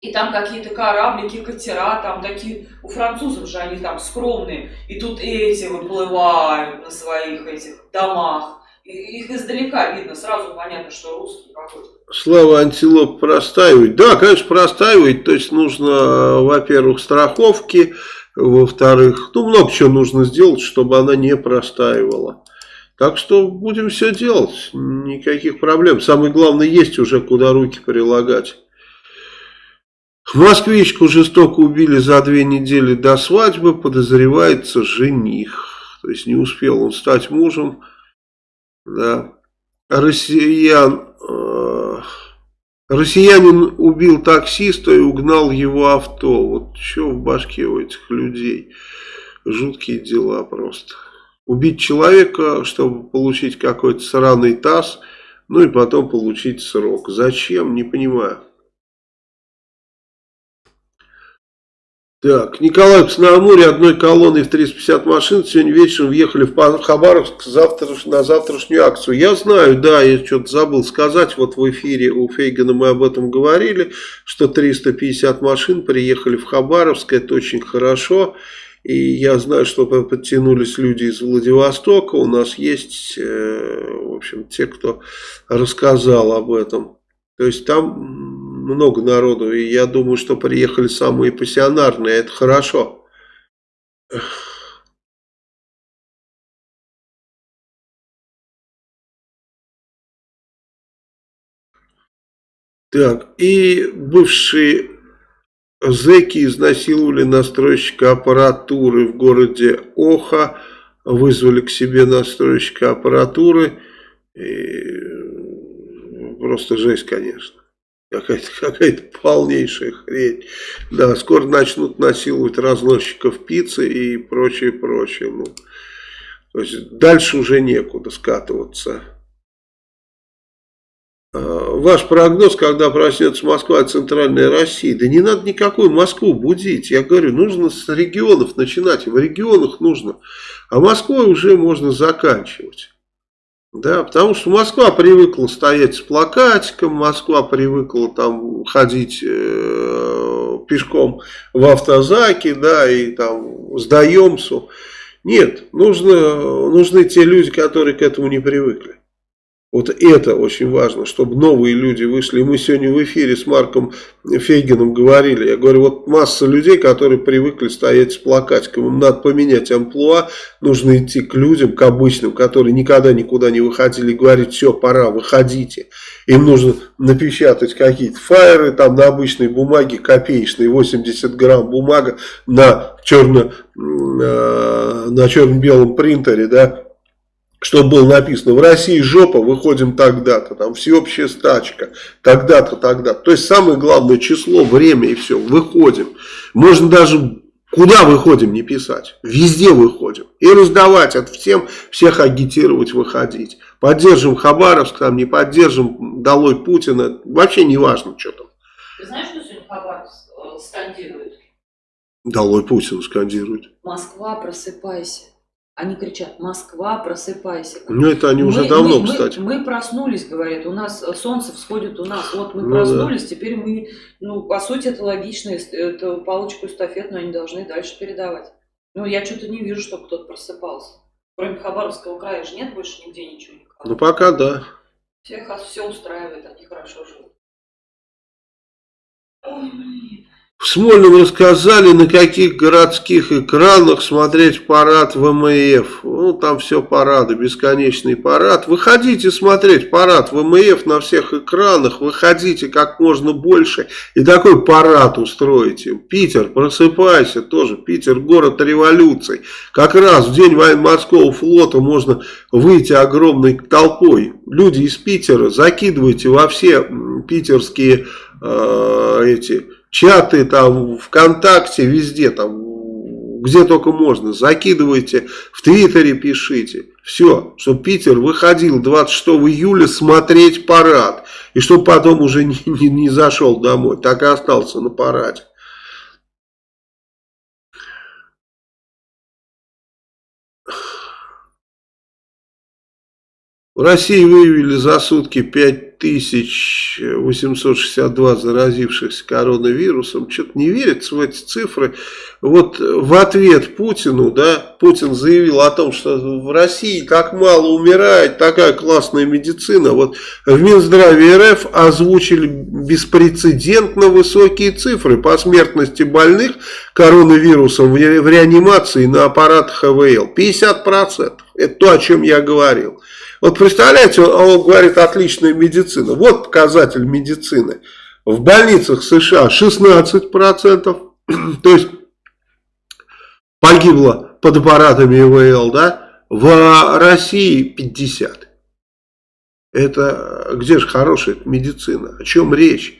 и там какие-то кораблики, катера, там такие, у французов же они там скромные, и тут эти выплывают на своих этих домах. Их издалека видно, сразу понятно, что русский какой-то. Слава антилоп простаивает. Да, конечно, простаивает. То есть нужно, во-первых, страховки, во-вторых, ну, много чего нужно сделать, чтобы она не простаивала. Так что будем все делать. Никаких проблем. Самое главное, есть уже куда руки прилагать. Москвичку жестоко убили за две недели до свадьбы. Подозревается жених. То есть не успел он стать мужем. Да. Россиян, э, россиянин убил таксиста и угнал его авто. Вот что в башке у этих людей. Жуткие дела просто. Убить человека, чтобы получить какой-то сраный таз, ну и потом получить срок. Зачем? Не понимаю. Так, Николаевск на Амуре одной колонной в 350 машин сегодня вечером въехали в Хабаровск завтра, на завтрашнюю акцию. Я знаю, да, я что-то забыл сказать, вот в эфире у Фейгана мы об этом говорили, что 350 машин приехали в Хабаровск, это очень хорошо. И я знаю, что подтянулись люди из Владивостока, у нас есть, э, в общем, те, кто рассказал об этом. То есть там много народу, и я думаю, что приехали самые пассионарные, это хорошо. Так, и бывшие зэки изнасиловали настройщика аппаратуры в городе Оха, вызвали к себе настройщика аппаратуры, и просто жесть, конечно. Какая-то какая полнейшая хрень. Да, скоро начнут насиловать разносчиков пиццы и прочее, прочее. Ну, то есть дальше уже некуда скатываться. Ваш прогноз, когда проснется Москва и Центральная Россия. Да не надо никакую Москву будить. Я говорю, нужно с регионов начинать. В регионах нужно. А Москвой уже можно заканчивать. Да, потому что Москва привыкла стоять с плакатиком, Москва привыкла там ходить э, пешком в автозаке, да, и там сдаемся. Нет, нужно, нужны те люди, которые к этому не привыкли. Вот это очень важно, чтобы новые люди вышли. Мы сегодня в эфире с Марком Фейгином говорили. Я говорю, вот масса людей, которые привыкли стоять с плакатиком. Им надо поменять амплуа. Нужно идти к людям, к обычным, которые никогда никуда не выходили. И говорить, все, пора, выходите. Им нужно напечатать какие-то фаеры там на обычной бумаге, копеечной, 80 грамм бумага на черно, э, на черно-белом принтере, да, чтобы было написано, в России жопа, выходим тогда-то, там всеобщая стачка, тогда-то, тогда-то. То есть самое главное число, время и все, выходим. Можно даже куда выходим не писать, везде выходим. И раздавать от всем, всех агитировать, выходить. Поддержим Хабаровск, там не поддержим, долой Путина, вообще не важно, что там. Ты знаешь, что сегодня Хабаровск э, скандирует? Долой Путина скандирует. Москва, просыпайся. Они кричат, Москва, просыпайся. Ну, это они уже Мы- давно, мы, кстати. Мы, мы проснулись, говорят, у нас э, солнце всходит у нас. Вот мы Ну проснулись, теперь мы, ну, по сути, это логично, это палочку эстафетную они должны дальше передавать. Ну, я что-то не вижу, чтобы кто-то просыпался. Кроме Хабаровского края же нет больше нигде ничего никого. Ну, пока да. Всех все устраивает, они хорошо живут. Ой, блин. В Смольном рассказали, на каких городских экранах смотреть парад ВМФ. Ну, там все парады, бесконечный парад. Выходите смотреть парад ВМФ на всех экранах. Выходите как можно больше. И такой парад устроите. Питер, просыпайся тоже. Питер, город революций. Как раз в день военно-морского флота можно выйти огромной толпой. Люди из Питера закидывайте во все питерские э, эти чаты там ВКонтакте, везде там, где только можно, закидывайте, в Твиттере пишите. Все, чтобы Питер выходил 26 июля смотреть парад. И чтобы потом уже не, не, не зашел домой, так и остался на параде. В России выявили за сутки 5862 заразившихся коронавирусом. Что-то не верится в эти цифры. Вот в ответ Путину, да, Путин заявил о том, что в России так мало умирает, такая классная медицина. Вот в Минздраве РФ озвучили беспрецедентно высокие цифры по смертности больных коронавирусом в ре- в реанимации на аппаратах ХВЛ. 50%. Это то, о чем я говорил. Вот представляете, он, говорит, отличная медицина. Вот показатель медицины. В больницах США 16%, то есть погибло под аппаратами ИВЛ, да? В России 50%. Это где же хорошая медицина? О чем речь?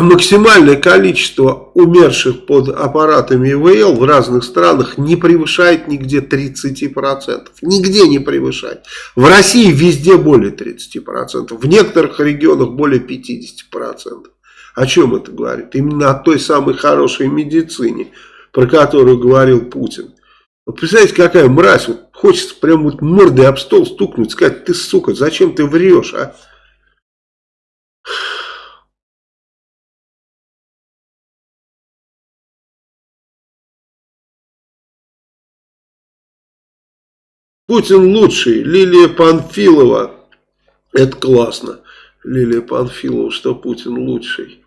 Максимальное количество умерших под аппаратами ИВЛ в разных странах не превышает нигде 30%. Нигде не превышает. В России везде более 30%. В некоторых регионах более 50%. О чем это говорит? Именно о той самой хорошей медицине, про которую говорил Путин. Вот представляете, какая мразь. Вот хочется прям вот мордой об стол стукнуть, сказать, ты, сука, зачем ты врешь, а? Путин лучший. Лилия Панфилова. Это классно. Лилия Панфилова, что Путин лучший.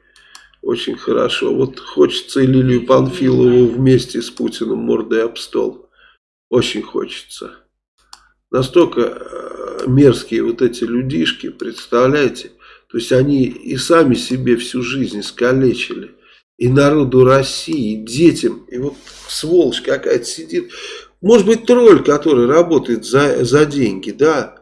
Очень хорошо. Вот хочется Лилию Панфилову вместе с Путиным мордой об стол. Очень хочется. Настолько э, мерзкие вот эти людишки, представляете? То есть они и сами себе всю жизнь искалечили. И народу России, и детям. И вот сволочь какая-то сидит. Может быть, тролль, который работает за, за деньги, да.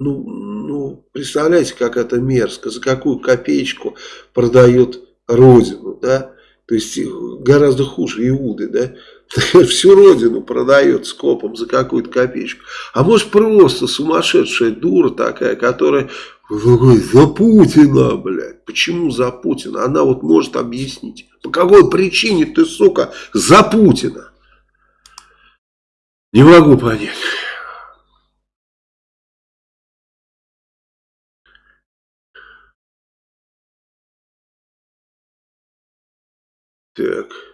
Ну, ну, представляете, как это мерзко. За какую копеечку продает родину, да. То есть гораздо хуже Иуды, да. Всю родину продает скопом за какую-то копеечку. А может просто сумасшедшая дура такая, которая за Путина, блядь. Почему за Путина? Она вот может объяснить. По какой причине ты, сука, за Путина? Не могу понять. Так.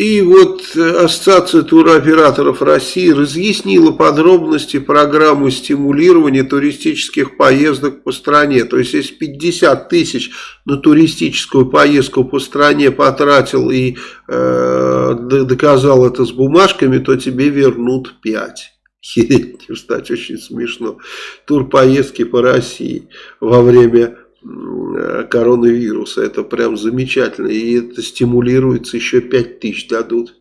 И вот э, Ассоциация туроператоров России разъяснила подробности программы стимулирования туристических поездок по стране. То есть, если 50 тысяч на туристическую поездку по стране потратил и э, доказал это с бумажками, то тебе вернут 5. Хереть, кстати, очень смешно. Турпоездки по России во время коронавируса. Это прям замечательно. И это стимулируется, еще 5 тысяч дадут.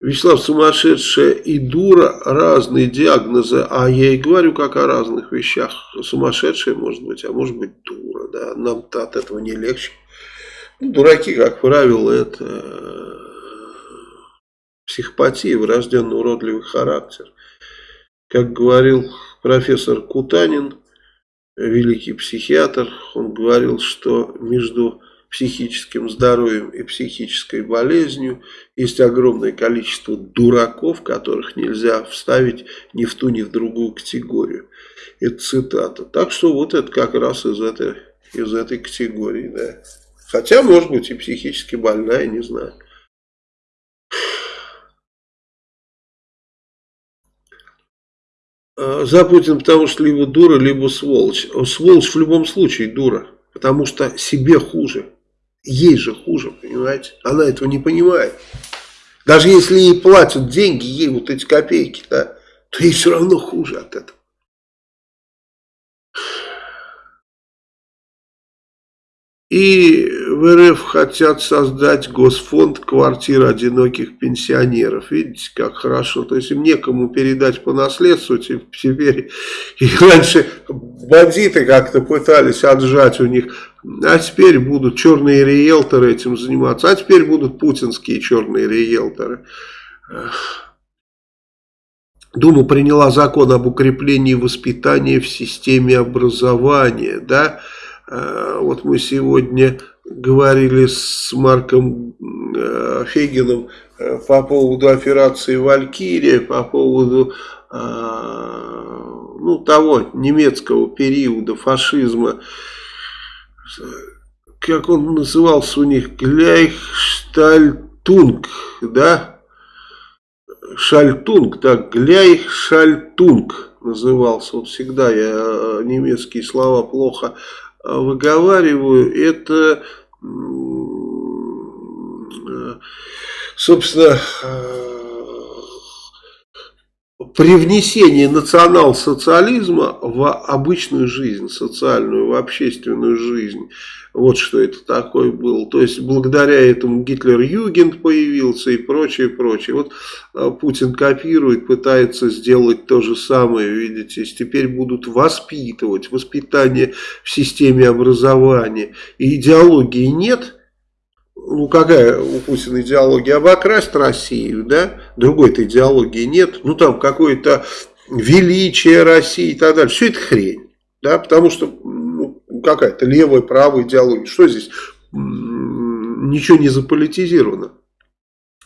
Вячеслав, сумасшедшая и дура, разные диагнозы. А я и говорю, как о разных вещах. Сумасшедшая может быть, а может быть дура. Да? Нам-то от этого не легче. Дураки, как правило, это э, психопатия, врожденный уродливый характер. Как говорил профессор Кутанин, великий психиатр, он говорил, что между психическим здоровьем и психической болезнью есть огромное количество дураков, которых нельзя вставить ни в ту, ни в другую категорию. Это цитата. Так что вот это как раз из этой, из этой категории. Да. Хотя, может быть, и психически больная, не знаю. За Путин, потому что либо дура, либо сволочь. Сволочь в любом случае дура, потому что себе хуже. Ей же хуже, понимаете? Она этого не понимает. Даже если ей платят деньги, ей вот эти копейки, да, то ей все равно хуже от этого. И в РФ хотят создать госфонд квартир одиноких пенсионеров. Видите, как хорошо. То есть им некому передать по наследству теперь. И раньше бандиты как-то пытались отжать у них. А теперь будут черные риэлторы этим заниматься. А теперь будут путинские черные риэлторы. Дума приняла закон об укреплении воспитания в системе образования. Да? Э, вот мы сегодня говорили с Марком э, Фегиным э, по поводу операции «Валькирия», по поводу ну, того немецкого периода фашизма, как он назывался у них, Гляйхштальтунг, да? Шальтунг, да, Гляйхшальтунг назывался. Вот всегда я немецкие слова плохо выговариваю, это, собственно, привнесение национал-социализма в обычную жизнь, социальную, в общественную жизнь. Вот что это такое было. То есть, благодаря этому Гитлер-Югент появился и прочее, прочее. Вот а, Путин копирует, пытается сделать то же самое, видите. Теперь будут воспитывать, воспитание в системе образования. И идеологии нет – ну какая у Путина идеология, обокрасть Россию, да, другой-то идеологии нет, ну там какое-то величие России и так далее, все это хрень, да, потому что какая-то левая, правая идеология, что здесь, ничего не заполитизировано.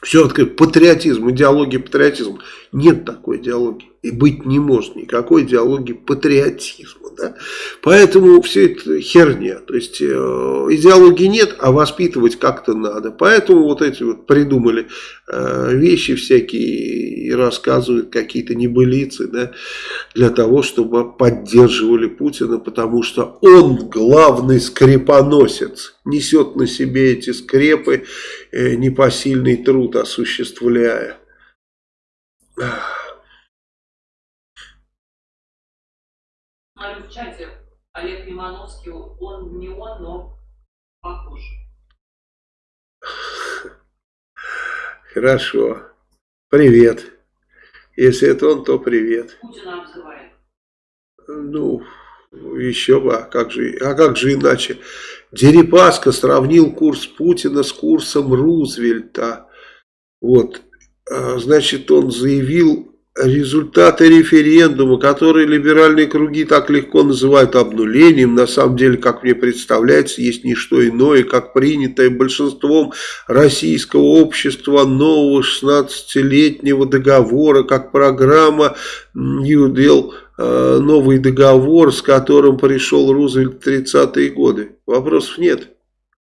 Все открыто. Патриотизм, идеология патриотизма. Нет такой идеологии. И быть не может никакой идеологии патриотизма. Да? Поэтому все это херня. То есть э, идеологии нет, а воспитывать как-то надо. Поэтому вот эти вот придумали э, вещи всякие и рассказывают какие-то небылицы. Да? Для того, чтобы поддерживали Путина. Потому что он главный скрепоносец. Несет на себе эти скрепы э, непосильный труд осуществляя. Смотрю в чате, Олег Лимановский, он не он, но похож. Хорошо. Привет. Если это он, то привет. Путина обзывает. Ну, еще бы, а как же, а как же иначе? Дерипаска сравнил курс Путина с курсом Рузвельта. Вот, а, значит, он заявил результаты референдума, которые либеральные круги так легко называют обнулением, на самом деле, как мне представляется, есть не что иное, как принятое большинством российского общества нового 16-летнего договора, как программа New Deal, а, новый договор, с которым пришел Рузвельт в 30-е годы. Вопросов нет.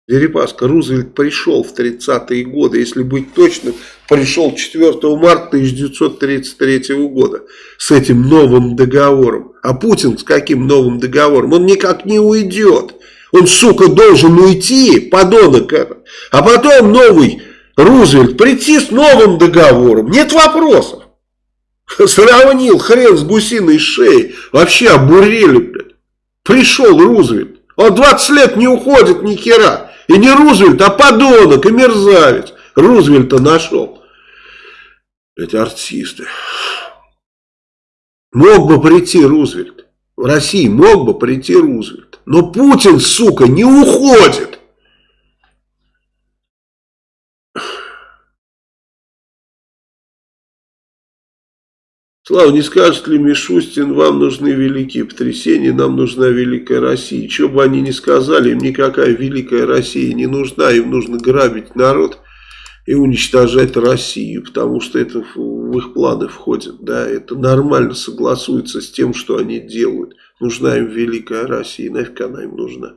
Дерипаска, Рузвельт пришел в 30-е годы, если быть точным, пришел 4 марта 1933 года с этим новым договором. А Путин с каким новым договором? Он никак не уйдет. Он, сука, должен уйти, подонок этот. А потом новый Рузвельт прийти с новым договором. Нет вопросов. Сравнил хрен с гусиной шеей. Вообще обурели, блядь. Пришел Рузвельт. Он 20 лет не уходит ни хера. И не Рузвельт, а подонок и мерзавец. Рузвельта нашел. Эти артисты. Мог бы прийти Рузвельт. В России мог бы прийти Рузвельт. Но Путин, сука, не уходит. Слава, не скажет ли Мишустин, вам нужны великие потрясения, нам нужна великая Россия. Что бы они ни сказали, им никакая великая Россия не нужна, им нужно грабить народ и уничтожать Россию, потому что это в их планы входит, да, это нормально согласуется с тем, что они делают. Нужна им великая Россия, нафиг она им нужна.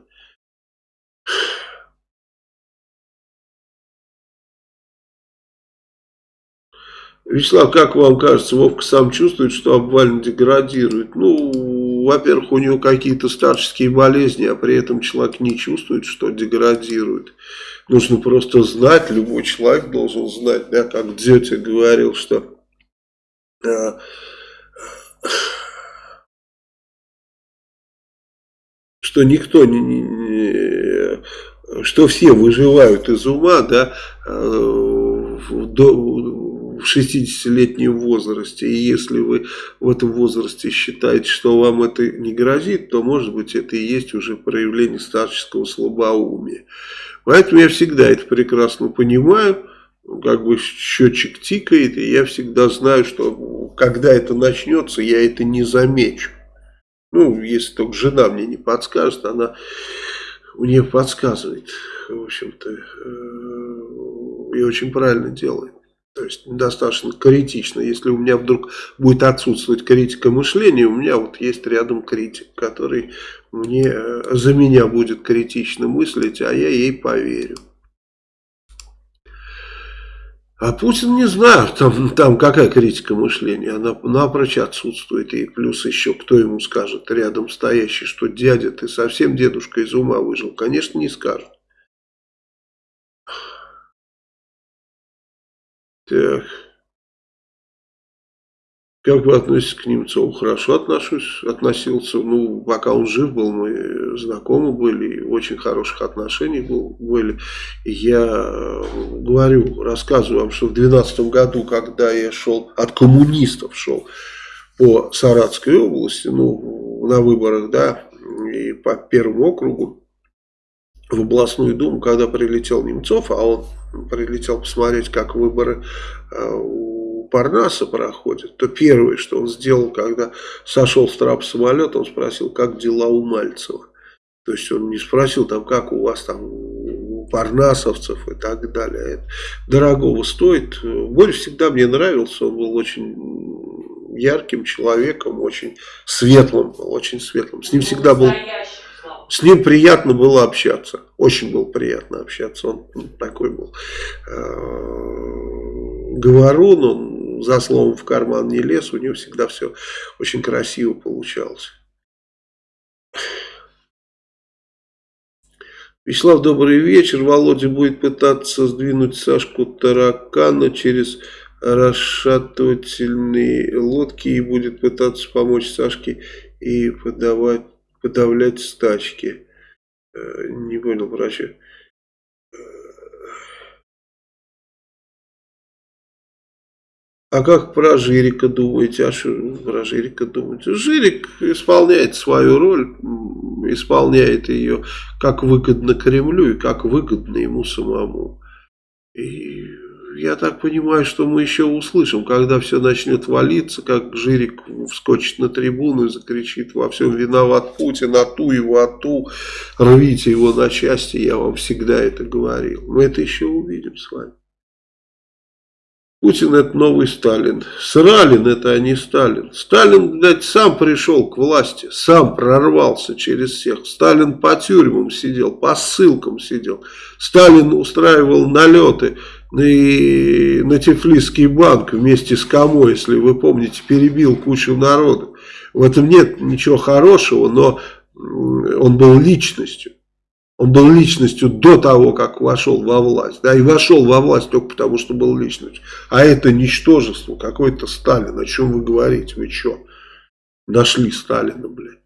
Вячеслав, как вам кажется, Вовка сам чувствует, что обвально деградирует? Ну, во-первых, у него какие-то старческие болезни, а при этом человек не чувствует, что деградирует. Нужно просто знать, любой человек должен знать, да, как Дзетя говорил, что э, что никто не, не, не что все выживают из ума, да, э, до, в 60-летнем возрасте, и если вы в этом возрасте считаете, что вам это не грозит, то, может быть, это и есть уже проявление старческого слабоумия. Поэтому я всегда это прекрасно понимаю, как бы счетчик тикает, и я всегда знаю, что когда это начнется, я это не замечу. Ну, если только жена мне не подскажет, она мне подсказывает, в общем-то, э, и очень правильно делает. То есть достаточно критично. Если у меня вдруг будет отсутствовать критика мышления, у меня вот есть рядом критик, который мне, э, за меня будет критично мыслить, а я ей поверю. А Путин не знаю, там, там какая критика мышления, она напрочь отсутствует. И плюс еще кто ему скажет, рядом стоящий, что дядя, ты совсем дедушка из ума выжил. Конечно, не скажет. Так. Как вы относитесь к Немцову? Хорошо отношусь, относился. Ну, пока он жив был, мы знакомы были, очень хороших отношений был, были. Я говорю, рассказываю вам, что в 2012 году, когда я шел, от коммунистов шел по Саратской области, ну, на выборах, да, и по первому округу, в областную думу, когда прилетел Немцов, а он прилетел посмотреть, как выборы э, у Парнаса проходят, то первое, что он сделал, когда сошел с трапа самолета, он спросил, как дела у Мальцева. То есть он не спросил, там, как у вас там у парнасовцев и так далее. Это дорогого стоит. Борис всегда мне нравился, он был очень ярким человеком, очень светлым, очень светлым. С ним всегда был... С ним приятно было общаться. Очень было приятно общаться. Он такой был э, говорун, он за словом в карман не лез. У него всегда все очень красиво получалось. Вячеслав, добрый вечер. Володя будет пытаться сдвинуть Сашку таракана через расшатывательные лодки и будет пытаться помочь Сашке и подавать подавлять стачки. Э, не понял, врача. А как про Жирика думаете? А что про Жирика думаете? Жирик исполняет свою роль, исполняет ее как выгодно Кремлю и как выгодно ему самому. И я так понимаю, что мы еще услышим, когда все начнет валиться, как Жирик вскочит на трибуну и закричит во всем виноват Путин, а ту его, а ту, рвите его на части, я вам всегда это говорил. Мы это еще увидим с вами. Путин это новый Сталин. Сралин это а не Сталин. Сталин, блядь, сам пришел к власти, сам прорвался через всех. Сталин по тюрьмам сидел, по ссылкам сидел. Сталин устраивал налеты и на Тифлисский банк вместе с Камо, если вы помните, перебил кучу народу. В этом нет ничего хорошего, но он был личностью. Он был личностью до того, как вошел во власть. Да, и вошел во власть только потому, что был личностью. А это ничтожество, какой-то Сталин. О чем вы говорите? Вы что? Нашли Сталина, блядь.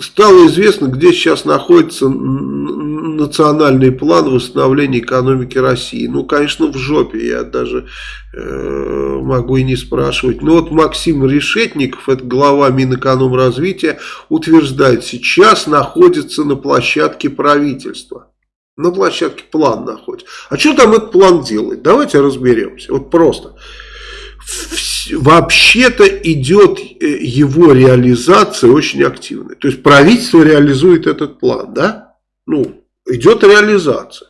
Стало известно, где сейчас находится национальный план восстановления экономики России. Ну, конечно, в жопе, я даже э, могу и не спрашивать. Но вот Максим Решетников, это глава Минэкономразвития, утверждает, сейчас находится на площадке правительства. На площадке план находится. А что там этот план делает? Давайте разберемся. Вот просто вообще-то идет э, его реализация очень активная. То есть правительство реализует этот план, да? Ну, идет реализация.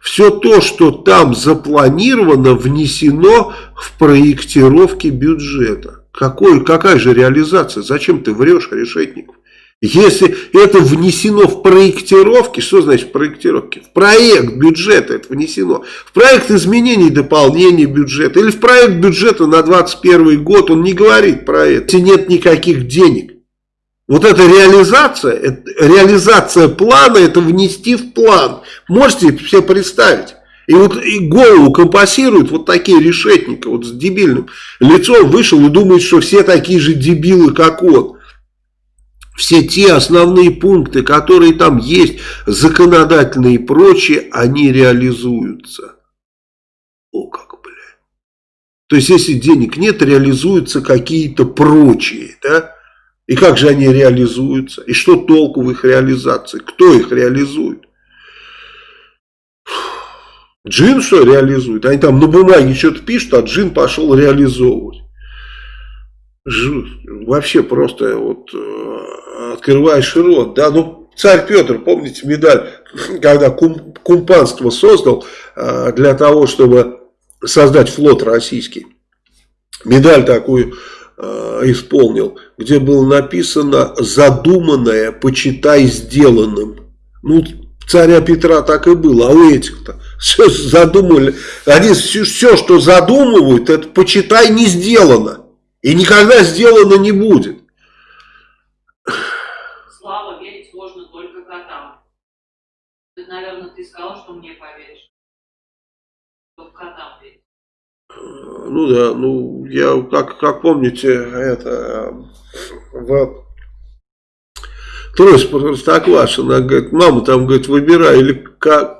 Все то, что там запланировано, внесено в проектировки бюджета. Какой, какая же реализация? Зачем ты врешь, Решетников? Если это внесено в проектировки, что значит проектировки? В проект бюджета это внесено. В проект изменений и дополнений бюджета. Или в проект бюджета на 2021 год. Он не говорит про это. Если нет никаких денег. Вот эта реализация, реализация плана, это внести в план. Можете себе представить? И вот и голову компасируют вот такие решетники, вот с дебильным лицом вышел и думает, что все такие же дебилы, как он все те основные пункты, которые там есть, законодательные и прочие, они реализуются. О, как, блядь. То есть, если денег нет, реализуются какие-то прочие, да? И как же они реализуются? И что толку в их реализации? Кто их реализует? Джин что реализует? Они там на бумаге что-то пишут, а Джин пошел реализовывать. Вообще просто вот э, открываешь рот, да, ну, царь Петр, помните медаль, когда кум, кумпанство создал э, для того, чтобы создать флот российский, медаль такую э, исполнил, где было написано «задуманное, почитай сделанным». Ну, царя Петра так и было, а у этих-то все задумали, они все, все, что задумывают, это почитай не сделано. И никогда сделано не будет. Наверное, ты сказал, что мне поверишь. Что котам верить. Ну да, ну я, как, как помните, это в Трось Простоквашина, говорит, мама там, говорит, выбирай, или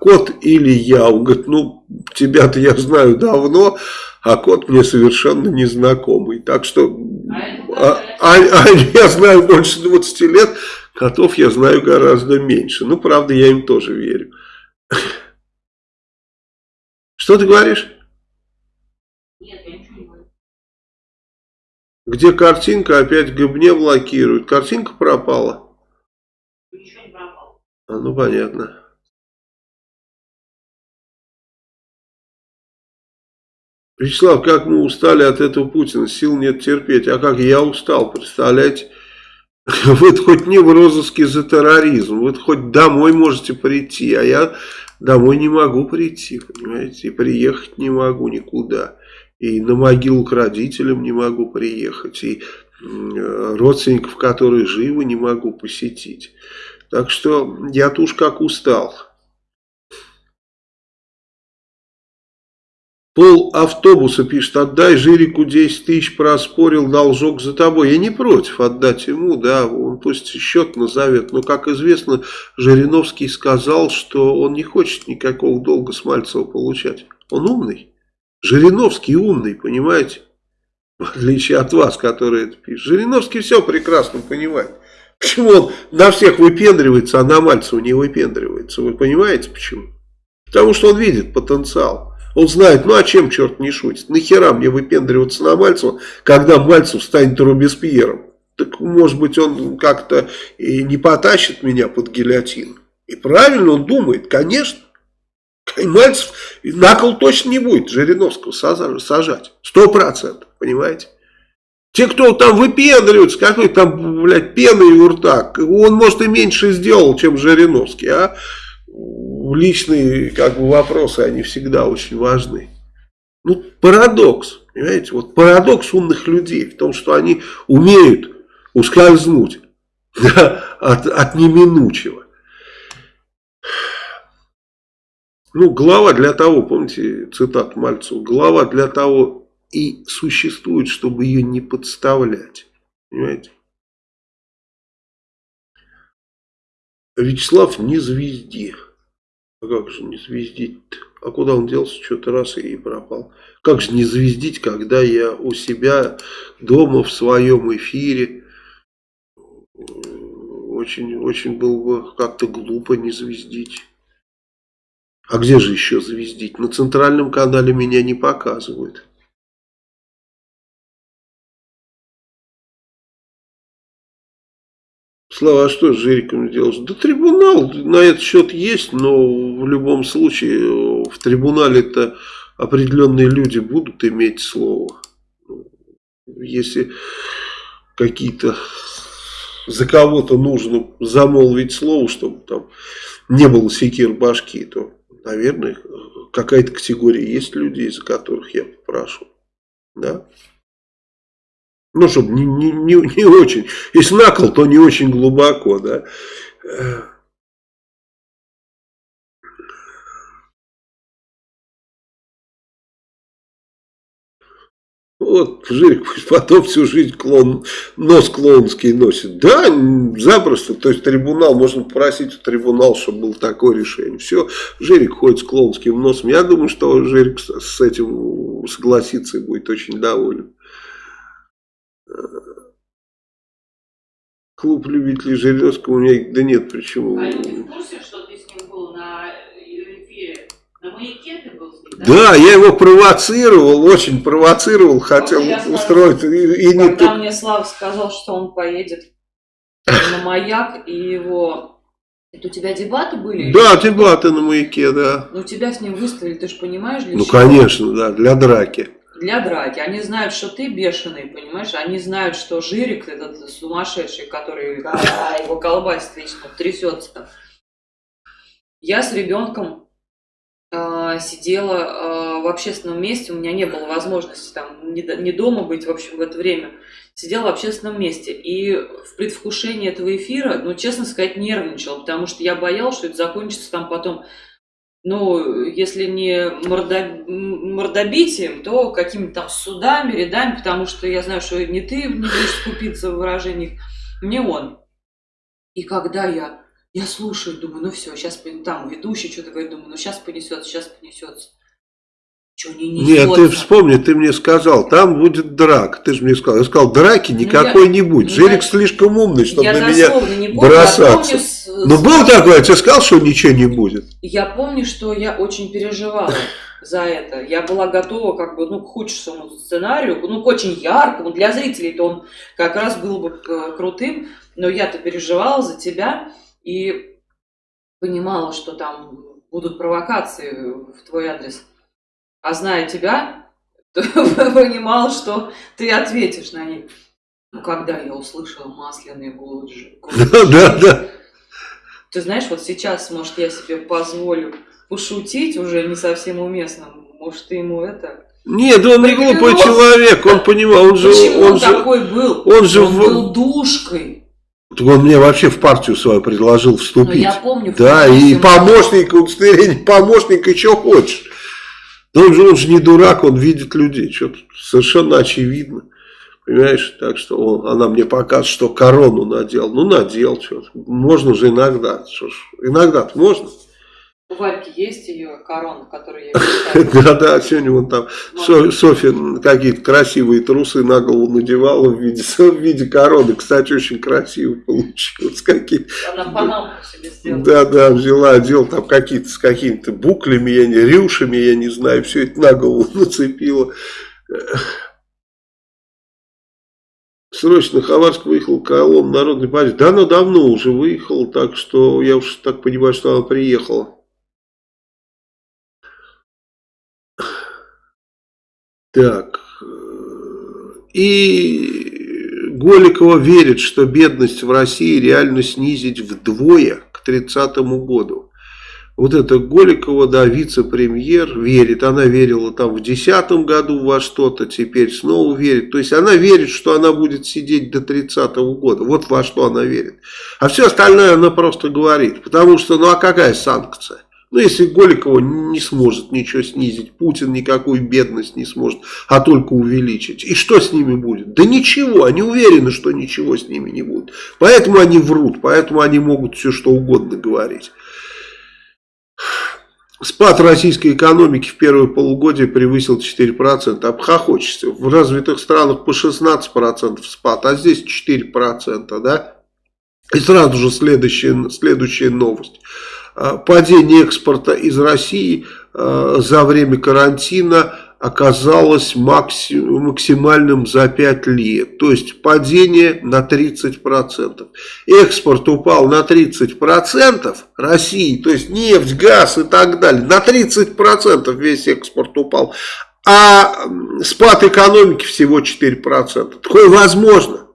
кот, или я. Он говорит, ну, тебя-то я знаю давно, а кот мне совершенно незнакомый. Так что, а, а, а я знаю больше 20 лет, Котов я знаю гораздо меньше. Ну, правда, я им тоже верю. Что ты говоришь? Нет, я ничего не говорю. Где картинка, опять Габне блокируют. Картинка пропала? Ничего не пропало. А, ну, понятно. Вячеслав, как мы устали от этого Путина, сил нет терпеть. А как я устал, представляете? Вы хоть не в розыске за терроризм, вы хоть домой можете прийти, а я домой не могу прийти, понимаете, и приехать не могу никуда. И на могилу к родителям не могу приехать, и родственников, которые живы, не могу посетить. Так что я-то уж как устал. Пол автобуса пишет, отдай Жирику 10 тысяч, проспорил, должок за тобой. Я не против отдать ему, да, он пусть счет назовет. Но, как известно, Жириновский сказал, что он не хочет никакого долга с Мальцева получать. Он умный. Жириновский умный, понимаете? В отличие от вас, которые это пишут. Жириновский все прекрасно понимает. Почему он на всех выпендривается, а на Мальцева не выпендривается? Вы понимаете почему? Потому что он видит потенциал. Он знает, ну а чем черт не шутит? Нахера мне выпендриваться на Мальцева, когда Мальцев станет Робеспьером? Так может быть он как-то и не потащит меня под гильотину. И правильно он думает, конечно. Мальцев на кол точно не будет Жириновского сажать. Сто процентов, понимаете? Те, кто там выпендриваются, какой там, блядь, пены и рта, он, может, и меньше сделал, чем Жириновский, а личные, как бы, вопросы, они всегда очень важны. Ну, парадокс, понимаете, вот парадокс умных людей в том, что они умеют ускользнуть да, от, от неминучего. Ну, глава для того, помните цитат Мальцева, глава для того и существует, чтобы ее не подставлять. Понимаете? Вячеслав не звезди. А как же не звездить? А куда он делся? Что-то раз и пропал. Как же не звездить, когда я у себя дома в своем эфире очень, очень было бы как-то глупо не звездить. А где же еще звездить? На центральном канале меня не показывают. Слава, а что с Жириком делаешь? Да трибунал на этот счет есть, но в любом случае в трибунале-то определенные люди будут иметь слово. Если какие-то за кого-то нужно замолвить слово, чтобы там не было секир башки, то, наверное, какая-то категория есть людей, за которых я попрошу. Да? Ну, чтобы не, не, не, не очень. Если накол, то не очень глубоко, да. Вот, Жирик потом всю жизнь клон, нос клоунский носит. Да, запросто. То есть трибунал, можно попросить у трибунала, чтобы было такое решение. Все, Жирик ходит с клоунским носом. Я думаю, что Жирик с этим согласится и будет очень доволен. Клуб любителей Жириновского у меня, да нет, почему? А ты в курсе, что ты с ним был на эфире? На маяке ты был с ним, да? Да, я его провоцировал, очень провоцировал, хотел Вот я устроить. И, и не Когда мне Слава сказал, что он поедет на маяк, и его... Это у тебя дебаты были? Да, дебаты на маяке, да. Ну, тебя с ним выставили, ты же понимаешь, для Ну, чего? конечно, да, для драки. Для драки. Они знают, что ты бешеный, понимаешь? Они знают, что Жирик этот сумасшедший, который а, его колбасит вечно, трясется. Я с ребенком э, сидела э, в общественном месте, у меня не было возможности там не, не дома быть, в общем, в это время. Сидела в общественном месте. И в предвкушении этого эфира, ну, честно сказать, нервничала, потому что я боялась, что это закончится там потом ну, если не мордобитием, то какими-то там судами, рядами, потому что я знаю, что не ты не будешь скупиться в выражениях, не он. И когда я, я слушаю, думаю, ну все, сейчас там ведущий что-то говорит, думаю, ну сейчас понесется, сейчас понесется. Что не? Нет, ты вспомни, ты мне сказал, там будет драк. Ты же мне сказал. Я сказал, драки никакой я- не будет. ну, Жирик слишком умный, чтобы на меня не помню, бросаться. помню с- Ну, был такой, я тебе сказал, что ничего не будет. Я помню, что я очень переживала за это. Я была готова как бы, ну, к худшему сценарию, ну, к очень яркому. Для зрителей-то он как раз был бы э, крутым, но я-то переживала за тебя и понимала, что там будут провокации в твой адрес. А зная тебя, то понимала, что ты ответишь на них. Ну, когда я услышала масляный голос, Да, да, ты знаешь, вот сейчас, может, я себе позволю пошутить уже не совсем уместно. Может, ты ему это... Нет, он не глупый человек, он понимал, он же, Почему он он же, такой был? он же он в- был душкой. он мне вообще в партию свою предложил Ну, вступить. я помню. Да, и помощник, удостоверение помощника, и что хочешь. Да он же, он же не дурак, он видит людей, что совершенно очевидно. Понимаешь, так что он, она мне показывает, что корону надел. Ну, надел, что Можно же иногда. Что ж, иногда-то можно. У Вальки есть ее корона, которую я Да-да, сегодня вон там Со- Софья какие-то красивые трусы на голову надевала в виде, в виде короны. Кстати, очень красиво получилось. Какие Она панамку себе сделала. Да, да, взяла, одел там какие-то с какими-то буклями, я не, рюшами, я не знаю, все это на голову нацепила. Срочно Хабаровск выехал колонн народной партии. Да, она давно уже выехала, так что я уж так понимаю, что она приехала. Так. И Голикова верит, что бедность в России реально снизить вдвое к 30 году. Вот это Голикова, да, вице-премьер, верит. Она верила там в 2010 году во что-то, теперь снова верит. То есть она верит, что она будет сидеть до 30 года. Вот во что она верит. А все остальное она просто говорит. Потому что, ну а какая санкция? Ну, если Голикова не сможет ничего снизить, Путин никакую бедность не сможет, а только увеличить. И что с ними будет? Да ничего, они уверены, что ничего с ними не будет. Поэтому они врут, поэтому они могут все что угодно говорить. Спад российской экономики в первое полугодие превысил 4%. Обхохочешься. В развитых странах по 16% спад, а здесь 4%. Да? И сразу же следующая, следующая новость. А, падение экспорта из России а, за время карантина оказалось максимальным за 5 лет. То есть падение на 30%. Экспорт упал на 30% России, то есть нефть, газ и так далее. На 30% весь экспорт упал. А спад экономики всего 4%. Такое возможно.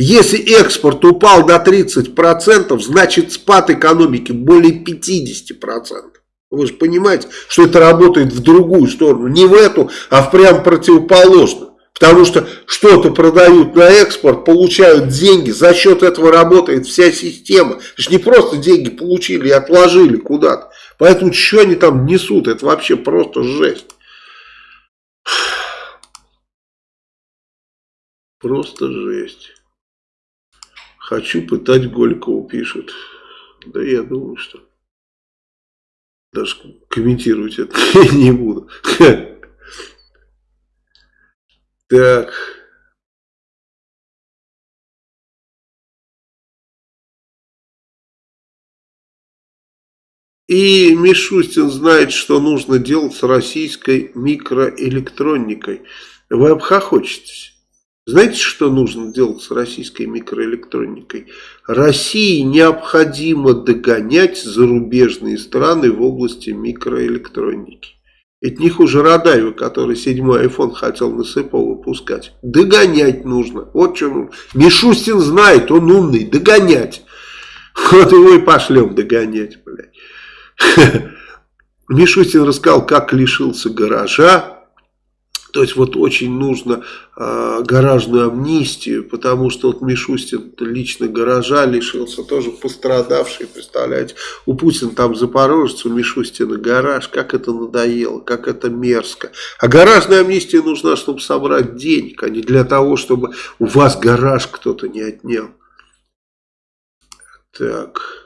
Если экспорт упал на 30%, значит спад экономики более 50%. Вы же понимаете, что это работает в другую сторону. Не в эту, а в прям противоположную. Потому что что-то продают на экспорт, получают деньги, за счет этого работает вся система. Это же не просто деньги получили и отложили куда-то. Поэтому что они там несут, это вообще просто жесть. Просто жесть. Хочу пытать Голикову, пишут. Да я думаю, что даже комментировать это не буду. Так. И Мишустин знает, что нужно делать с российской микроэлектроникой. Вы обхохочетесь. Знаете, что нужно делать с российской микроэлектроникой? России необходимо догонять зарубежные страны в области микроэлектроники. Это не хуже Радаева, который седьмой iPhone хотел на СЭПО выпускать. Догонять нужно. Вот что Мишустин знает, он умный. Догонять. Вот его и пошлем догонять, блядь. Мишустин рассказал, как лишился гаража то есть вот очень нужно э, гаражную амнистию, потому что вот Мишустин лично гаража лишился, тоже пострадавший, представляете. У Путина там Запорожец, у Мишустина гараж, как это надоело, как это мерзко. А гаражная амнистия нужна, чтобы собрать денег, а не для того, чтобы у вас гараж кто-то не отнял. Так...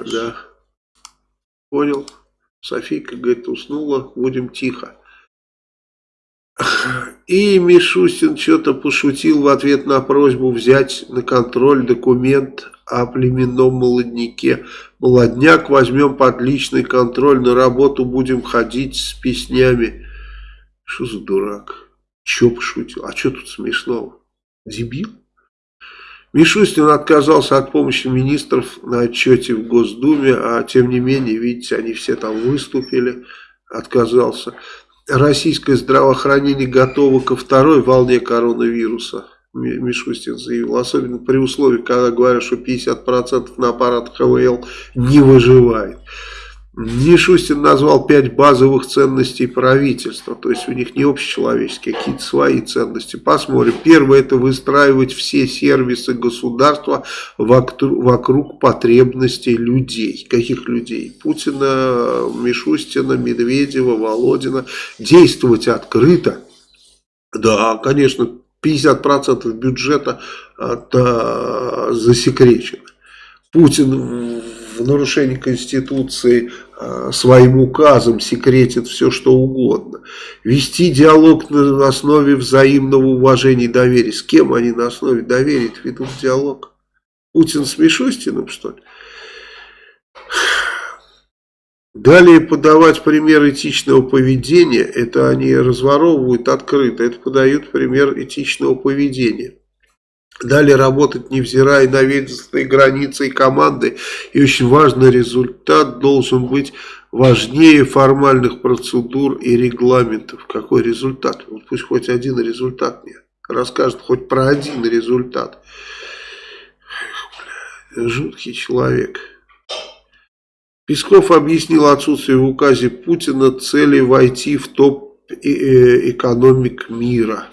Да. Понял. Софийка, говорит, уснула, будем тихо. И Мишустин что-то пошутил в ответ на просьбу взять на контроль документ о племенном молодняке. Молодняк возьмем под личный контроль, на работу будем ходить с песнями. Что за дурак? Че пошутил? А что тут смешного? Дебил? Мишустин отказался от помощи министров на отчете в Госдуме, а тем не менее, видите, они все там выступили, отказался. Российское здравоохранение готово ко второй волне коронавируса, Мишустин заявил, особенно при условии, когда говорят, что 50% на аппарат ХВЛ не выживает. Мишустин назвал пять базовых ценностей правительства, то есть у них не общечеловеческие, а какие-то свои ценности. Посмотрим. Первое это выстраивать все сервисы государства вокруг потребностей людей. Каких людей? Путина, Мишустина, Медведева, Володина. Действовать открыто. Да, конечно, 50% бюджета это засекречено. Путин в нарушении Конституции э, своим указом секретит все, что угодно. Вести диалог на основе взаимного уважения и доверия. С кем они на основе доверия ведут диалог? Путин с Мишустиным, что ли? Далее подавать пример этичного поведения, это они разворовывают открыто, это подают пример этичного поведения. Далее работать, невзирая на ведомственные границы и команды. И очень важно, результат должен быть важнее формальных процедур и регламентов. Какой результат? Вот пусть хоть один результат мне расскажет, хоть про один результат. Жуткий человек. Песков объяснил отсутствие в указе Путина цели войти в топ э, экономик мира.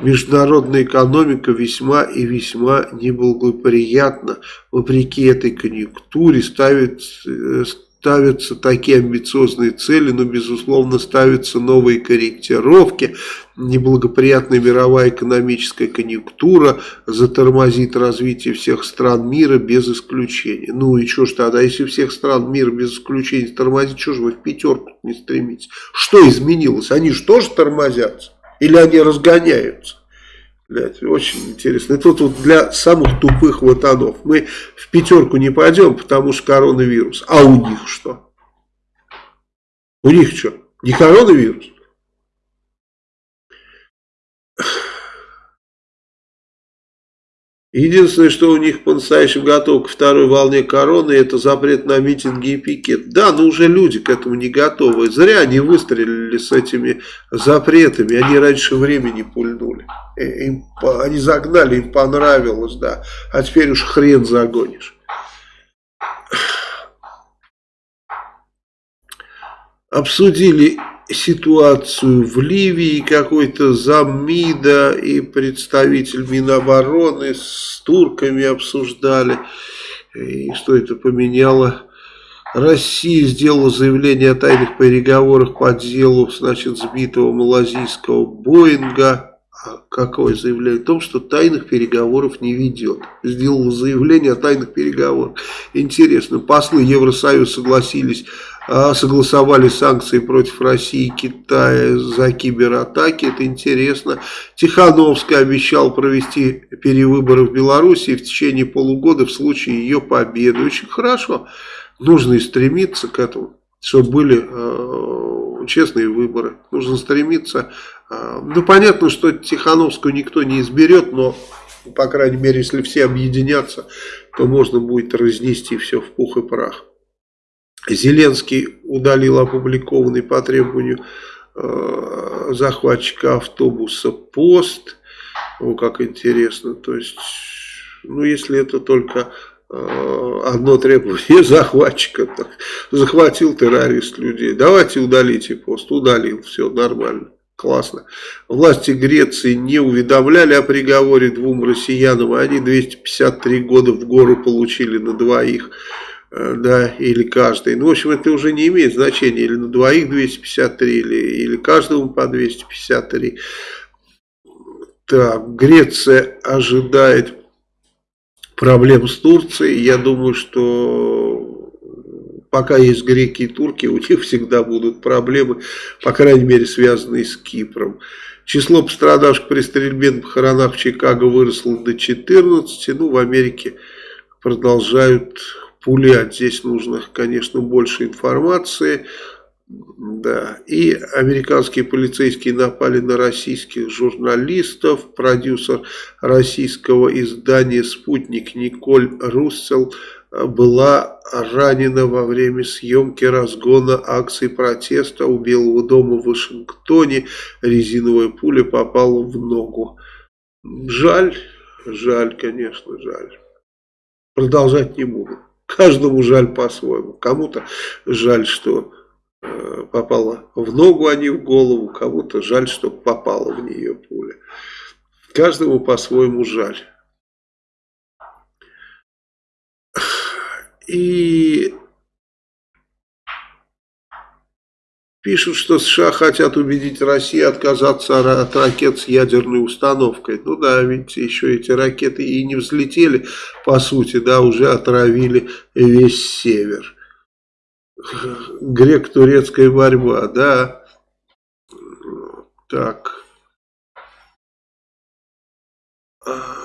Международная экономика весьма и весьма неблагоприятна. Вопреки этой конъюнктуре ставит, э, ставятся такие амбициозные цели, но, безусловно, ставятся новые корректировки. Неблагоприятная мировая экономическая конъюнктура затормозит развитие всех стран мира без исключения. Ну и что ж тогда, если всех стран мира без исключения тормозит, что же вы в пятерку не стремитесь? Что изменилось? Они же тоже тормозятся? Или они разгоняются? Блядь, очень интересно. И тут вот для самых тупых ватанов. Мы в пятерку не пойдем, потому что коронавирус. А у них что? У них что? Не коронавирус? Единственное, что у них по-настоящему готово ко второй волне короны, это запрет на митинги и пикет. Да, но уже люди к этому не готовы. Зря они выстрелили с этими запретами. Они раньше времени пульнули. Им, они загнали, им понравилось, да. А теперь уж хрен загонишь. Обсудили ситуацию в Ливии, какой-то заммида и представитель Минобороны с турками обсуждали, и что это поменяло. Россия сделала заявление о тайных переговорах по делу, значит, сбитого малазийского Боинга. А какое заявление? О том, что тайных переговоров не ведет. Сделала заявление о тайных переговорах. Интересно, послы Евросоюза согласились согласовали санкции против России и Китая за кибератаки, это интересно. Тихановский обещал провести перевыборы в Беларуси в течение полугода в случае ее победы. Очень хорошо, нужно и стремиться к этому, чтобы были э, честные выборы. Нужно стремиться, э, ну понятно, что Тихановскую никто не изберет, но по крайней мере, если все объединятся, то можно будет разнести все в пух и прах. Зеленский удалил опубликованный по требованию э, захватчика автобуса пост. О, как интересно. То есть, ну, если это только э, одно требование захватчика, так, захватил террорист людей, давайте удалите пост. Удалил, все нормально. Классно. Власти Греции не уведомляли о приговоре двум россиянам, а они 253 года в гору получили на двоих. Э, да, или каждый. Ну, в общем, это уже не имеет значения, или на двоих 253, или, или каждому по 253. Так, Греция ожидает проблем с Турцией. Я думаю, что пока есть греки и турки, у них всегда будут проблемы, по крайней мере, связанные с Кипром. Число пострадавших при стрельбе на похоронах в Чикаго выросло до 14. Ну, в Америке продолжают пулять. Здесь нужно, конечно, больше информации. Да. И американские полицейские напали на российских журналистов. Продюсер российского издания «Спутник» Николь Руссел была ранена во время съемки разгона акции протеста у Белого дома в Вашингтоне. Резиновая пуля попала в ногу. Жаль, жаль, конечно, жаль. Продолжать не буду. Каждому жаль по-своему. Кому-то жаль, что э, попала в ногу, а не в голову. Кому-то жаль, что попала в нее пуля. Каждому по-своему жаль. И Пишут, что США хотят убедить Россию отказаться от ракет с ядерной установкой. Ну да, видите, еще эти ракеты и не взлетели, по сути, да, уже отравили весь север. Грек-турецкая борьба, да. Так.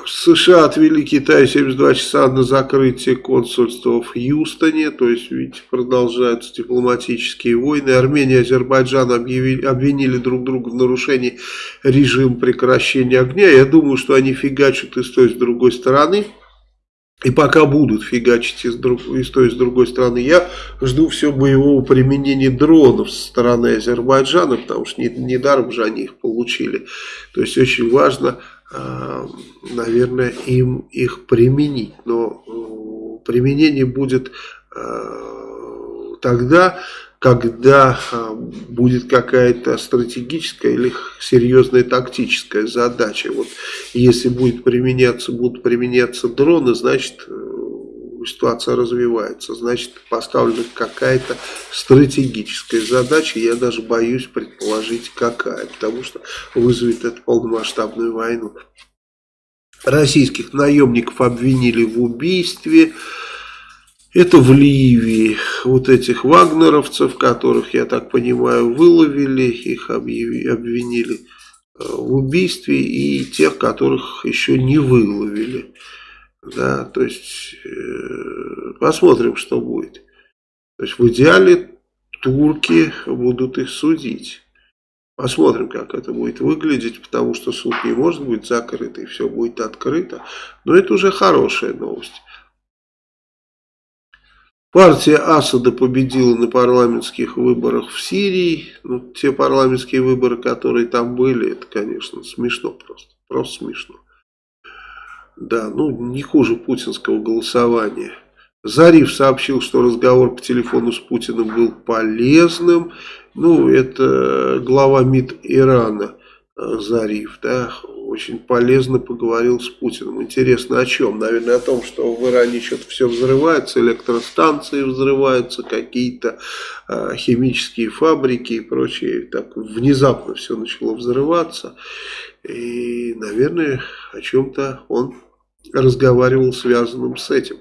США отвели Китаю 72 часа на закрытие консульства в Хьюстоне, то есть, видите, продолжаются дипломатические войны. Армения и Азербайджан объявили, обвинили друг друга в нарушении режима прекращения огня. Я думаю, что они фигачат и с той, и с другой стороны. И пока будут фигачить и друг, той, и с другой стороны, я жду все боевого применения дронов со стороны Азербайджана, потому что недаром не же они их получили. То есть очень важно наверное, им их применить. Но э, применение будет э, тогда, когда будет какая-то стратегическая или серьезная тактическая задача. Вот если будет применяться, будут применяться дроны, значит ситуация развивается, значит поставлена какая-то стратегическая задача, я даже боюсь предположить какая, потому что вызовет это полномасштабную войну. Российских наемников обвинили в убийстве, это в Ливии, вот этих вагнеровцев, которых, я так понимаю, выловили, их обвинили э, в убийстве, и тех, которых еще не выловили. Да, то есть э, посмотрим, что будет. То есть в идеале турки будут их судить. Посмотрим, как это будет выглядеть, потому что суд не может быть закрытый, все будет открыто. Но это уже хорошая новость. Партия Асада победила на парламентских выборах в Сирии. Ну, те парламентские выборы, которые там были, это, конечно, смешно просто. Просто смешно. Да, ну не хуже путинского голосования. Зариф сообщил, что разговор по телефону с Путиным был полезным. Ну, это глава МИД Ирана Зариф, да, очень полезно поговорил с Путиным. Интересно о чем? Наверное, о том, что в Иране что-то все взрывается, электростанции взрываются, какие-то э, химические фабрики и прочее. Так внезапно все начало взрываться. И, наверное, о чем-то он разговаривал связанным с этим.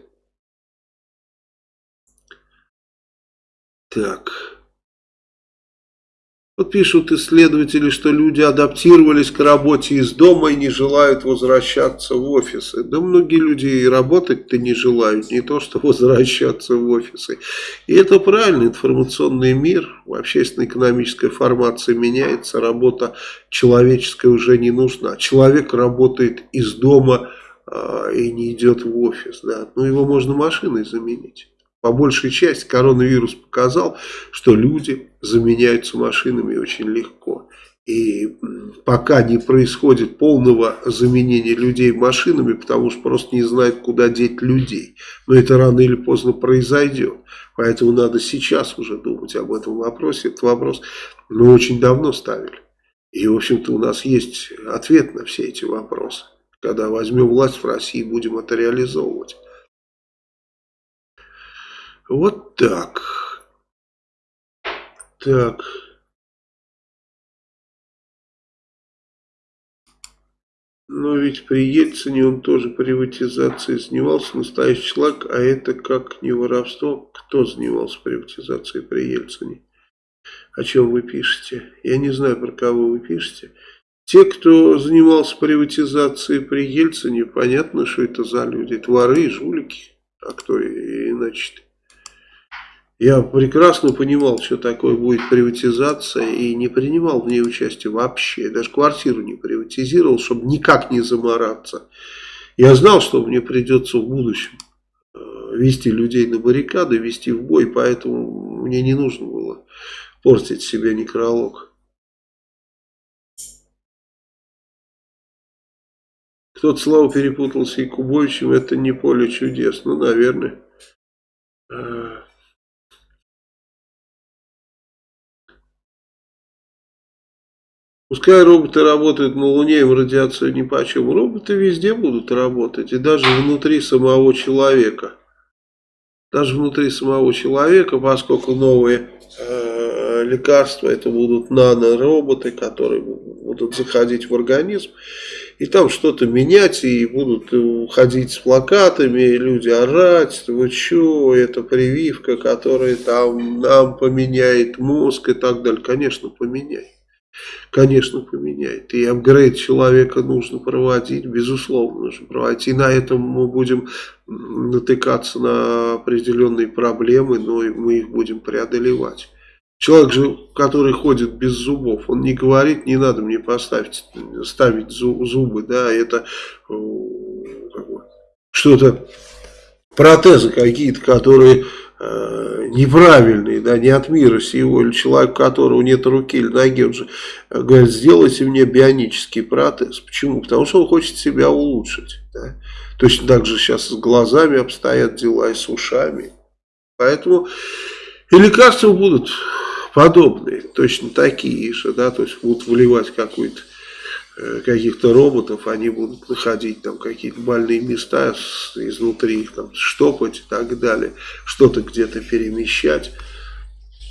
Так. Вот пишут исследователи, что люди адаптировались к работе из дома и не желают возвращаться в офисы. Да многие люди и работать-то не желают, не то что возвращаться в офисы. И это правильно, информационный мир, общественно-экономическая формация меняется, работа человеческая уже не нужна. Человек работает из дома а, и не идет в офис. Да. Но его можно машиной заменить. По большей части коронавирус показал, что люди заменяются машинами очень легко. И пока не происходит полного заменения людей машинами, потому что просто не знают, куда деть людей. Но это рано или поздно произойдет. Поэтому надо сейчас уже думать об этом вопросе. Этот вопрос мы очень давно ставили. И, в общем-то, у нас есть ответ на все эти вопросы. Когда возьмем власть в России, будем это реализовывать. Вот так. Так. Но ведь при Ельцине он тоже приватизацией занимался, настоящий шлак, а это как не воровство. Кто занимался приватизацией при Ельцине? О чем вы пишете? Я не знаю, про кого вы пишете. Те, кто занимался приватизацией при Ельцине, понятно, что это за люди. Это воры и жулики. А кто иначе -то? Я прекрасно понимал, что такое будет приватизация и не принимал в ней участие вообще. Даже квартиру не приватизировал, чтобы никак не замораться. Я знал, что мне придется в будущем э, вести людей на баррикады, вести в бой, поэтому мне не нужно было портить себе некролог. Кто-то Слава перепутался и Кубовичем, это не поле чудес. Ну, наверное. Пускай роботы работают на Луне, им радиацию ни по чем. Роботы везде будут работать, и даже внутри самого человека. Даже внутри самого человека, поскольку новые э, лекарства, это будут нанороботы, которые будут заходить в организм и там что-то менять, и будут уходить с плакатами, люди орать, вы что, это прививка, которая там нам поменяет мозг и так далее. Конечно, поменяет. Конечно, поменяет. И апгрейд человека нужно проводить, безусловно, нужно проводить. И на этом мы будем натыкаться на определенные проблемы, но мы их будем преодолевать. Человек же, который ходит без зубов, он не говорит, не надо мне поставить, ставить зубы, да, это э, что-то, протезы какие-то, которые э, неправильные, да, не от мира сего, или человек, у которого нет руки или ноги, он же э, говорит, сделайте мне бионический протез. Почему? Потому что он хочет себя улучшить. Да? Точно так же сейчас с глазами обстоят дела и с ушами. Поэтому и лекарства будут подобные, точно такие же, да, то есть будут вливать какую-то каких-то роботов, они будут находить там какие-то больные места изнутри, их там штопать и так далее, что-то где-то перемещать.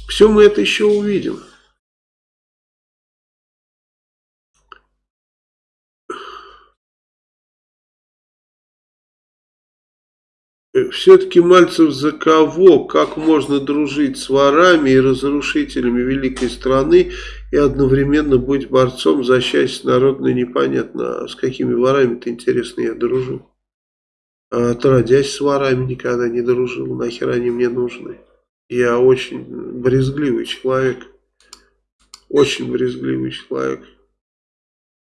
Все мы это еще увидим. Э, Все-таки Мальцев за кого? Как можно дружить с ворами и разрушителями великой страны и одновременно быть борцом за счастье народное непонятно. А с какими ворами-то интересно я дружу? А отродясь с ворами никогда не дружил. Нахер они мне нужны? Я очень брезгливый человек. Очень брезгливый человек.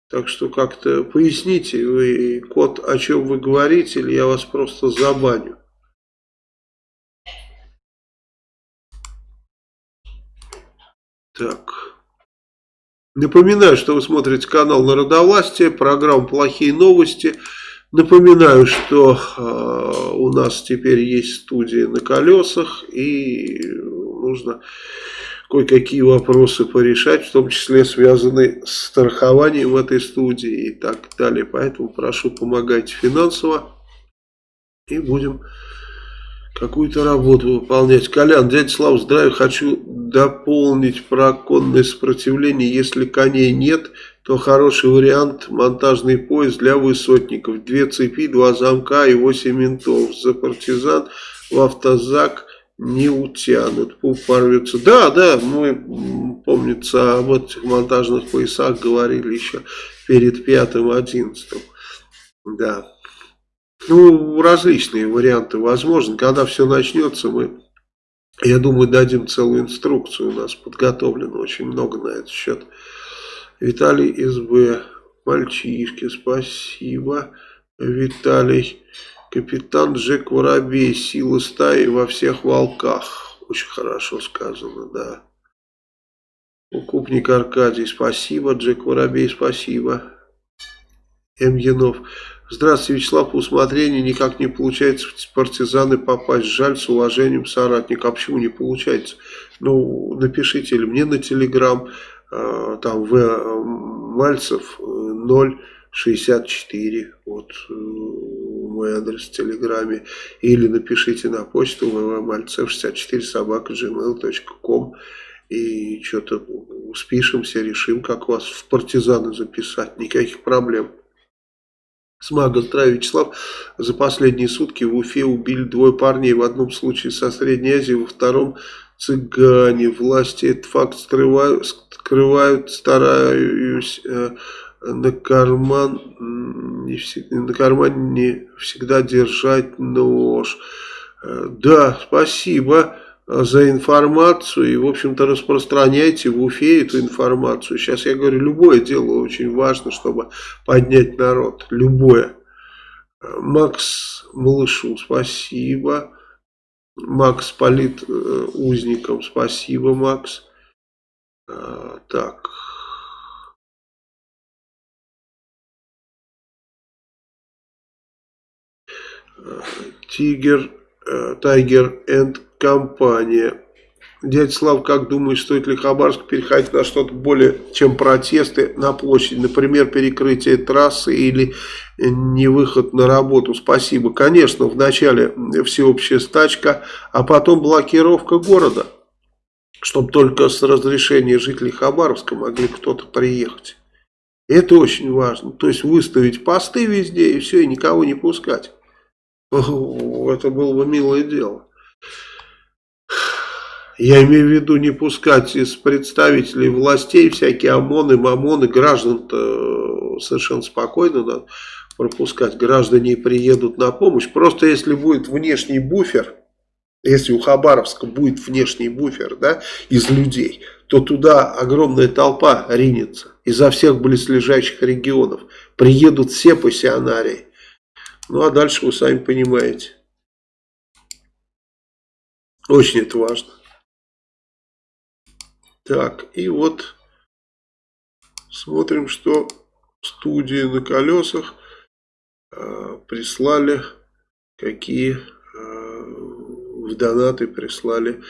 Так что как-то поясните вы, код, о чем вы говорите, или я вас просто забаню. Так. Напоминаю, что вы смотрите канал Народовластия, программу «Плохие новости». Напоминаю, что э, у нас теперь есть студия на колесах, и нужно кое-какие вопросы порешать, в том числе связанные с страхованием в этой студии и так далее. Поэтому прошу помогать финансово и будем какую-то работу выполнять. Колян, дядя Слава, здравия, хочу дополнить про конное сопротивление. Если коней нет, то хороший вариант монтажный поезд для высотников. Две цепи, два замка и восемь ментов. За партизан в автозак не утянут, пуп порвется. Да, да, мы, помнится, об этих монтажных поясах говорили еще перед пятым, одиннадцатым. Да. Ну, различные варианты возможны. Когда все начнется, мы, я думаю, дадим целую инструкцию. У нас подготовлено очень много на этот счет. Виталий СБ, мальчишки, спасибо. Виталий Капитан Джек Воробей, сила стаи во всех волках. Очень хорошо сказано, да. Укупник Аркадий, спасибо. Джек Воробей, спасибо. М. Янов. Здравствуйте, Вячеслав, по усмотрению никак не получается в партизаны попасть. Жаль, с уважением, соратник. А почему не получается? Ну, напишите или мне на телеграм, э, там, В. Мальцев 064, вот, э, мой адрес в Телеграме, или напишите на почту ввмальцев64 собака gmail.com и что-то спишемся, решим, как вас в партизаны записать, никаких проблем. Смага, здравия, Вячеслав. За последние сутки в Уфе убили двое парней. В одном случае со Средней Азии, во втором цыгане. Власти этот факт скрывают, скрывают стараюсь э, на карман не всегда, на кармане не всегда держать нож. Э, да, спасибо за информацию и, в общем-то, распространяйте в Уфе эту информацию. Сейчас я говорю, любое дело очень важно, чтобы поднять народ. Любое. Э, Макс Малышу, спасибо. Макс Полит э, узником, спасибо, Макс. Так. Тигер, Тайгер энд компания. Дядя Слав, как думаешь, стоит ли Хабаровск переходить на что-то более, чем протесты на площади? Например, перекрытие трассы или не выход на работу? Спасибо. Конечно, вначале всеобщая стачка, а потом блокировка города, чтобы только с разрешения жителей Хабаровска могли кто-то приехать. Это очень важно. То есть выставить посты везде и все, и никого не пускать. Это было бы милое дело. Я имею в виду не пускать из представителей властей всякие ОМОНы, МАМОНы, граждан-то совершенно спокойно надо пропускать. Граждане приедут на помощь. Просто если будет внешний буфер, если у Хабаровска будет внешний буфер да, из людей, то туда огромная толпа ринется изо всех близлежащих регионов. Приедут все пассионарии. Ну а дальше вы сами понимаете. Очень это важно. Так, и вот смотрим, что студии на колесах э, прислали, какие э, в донаты прислали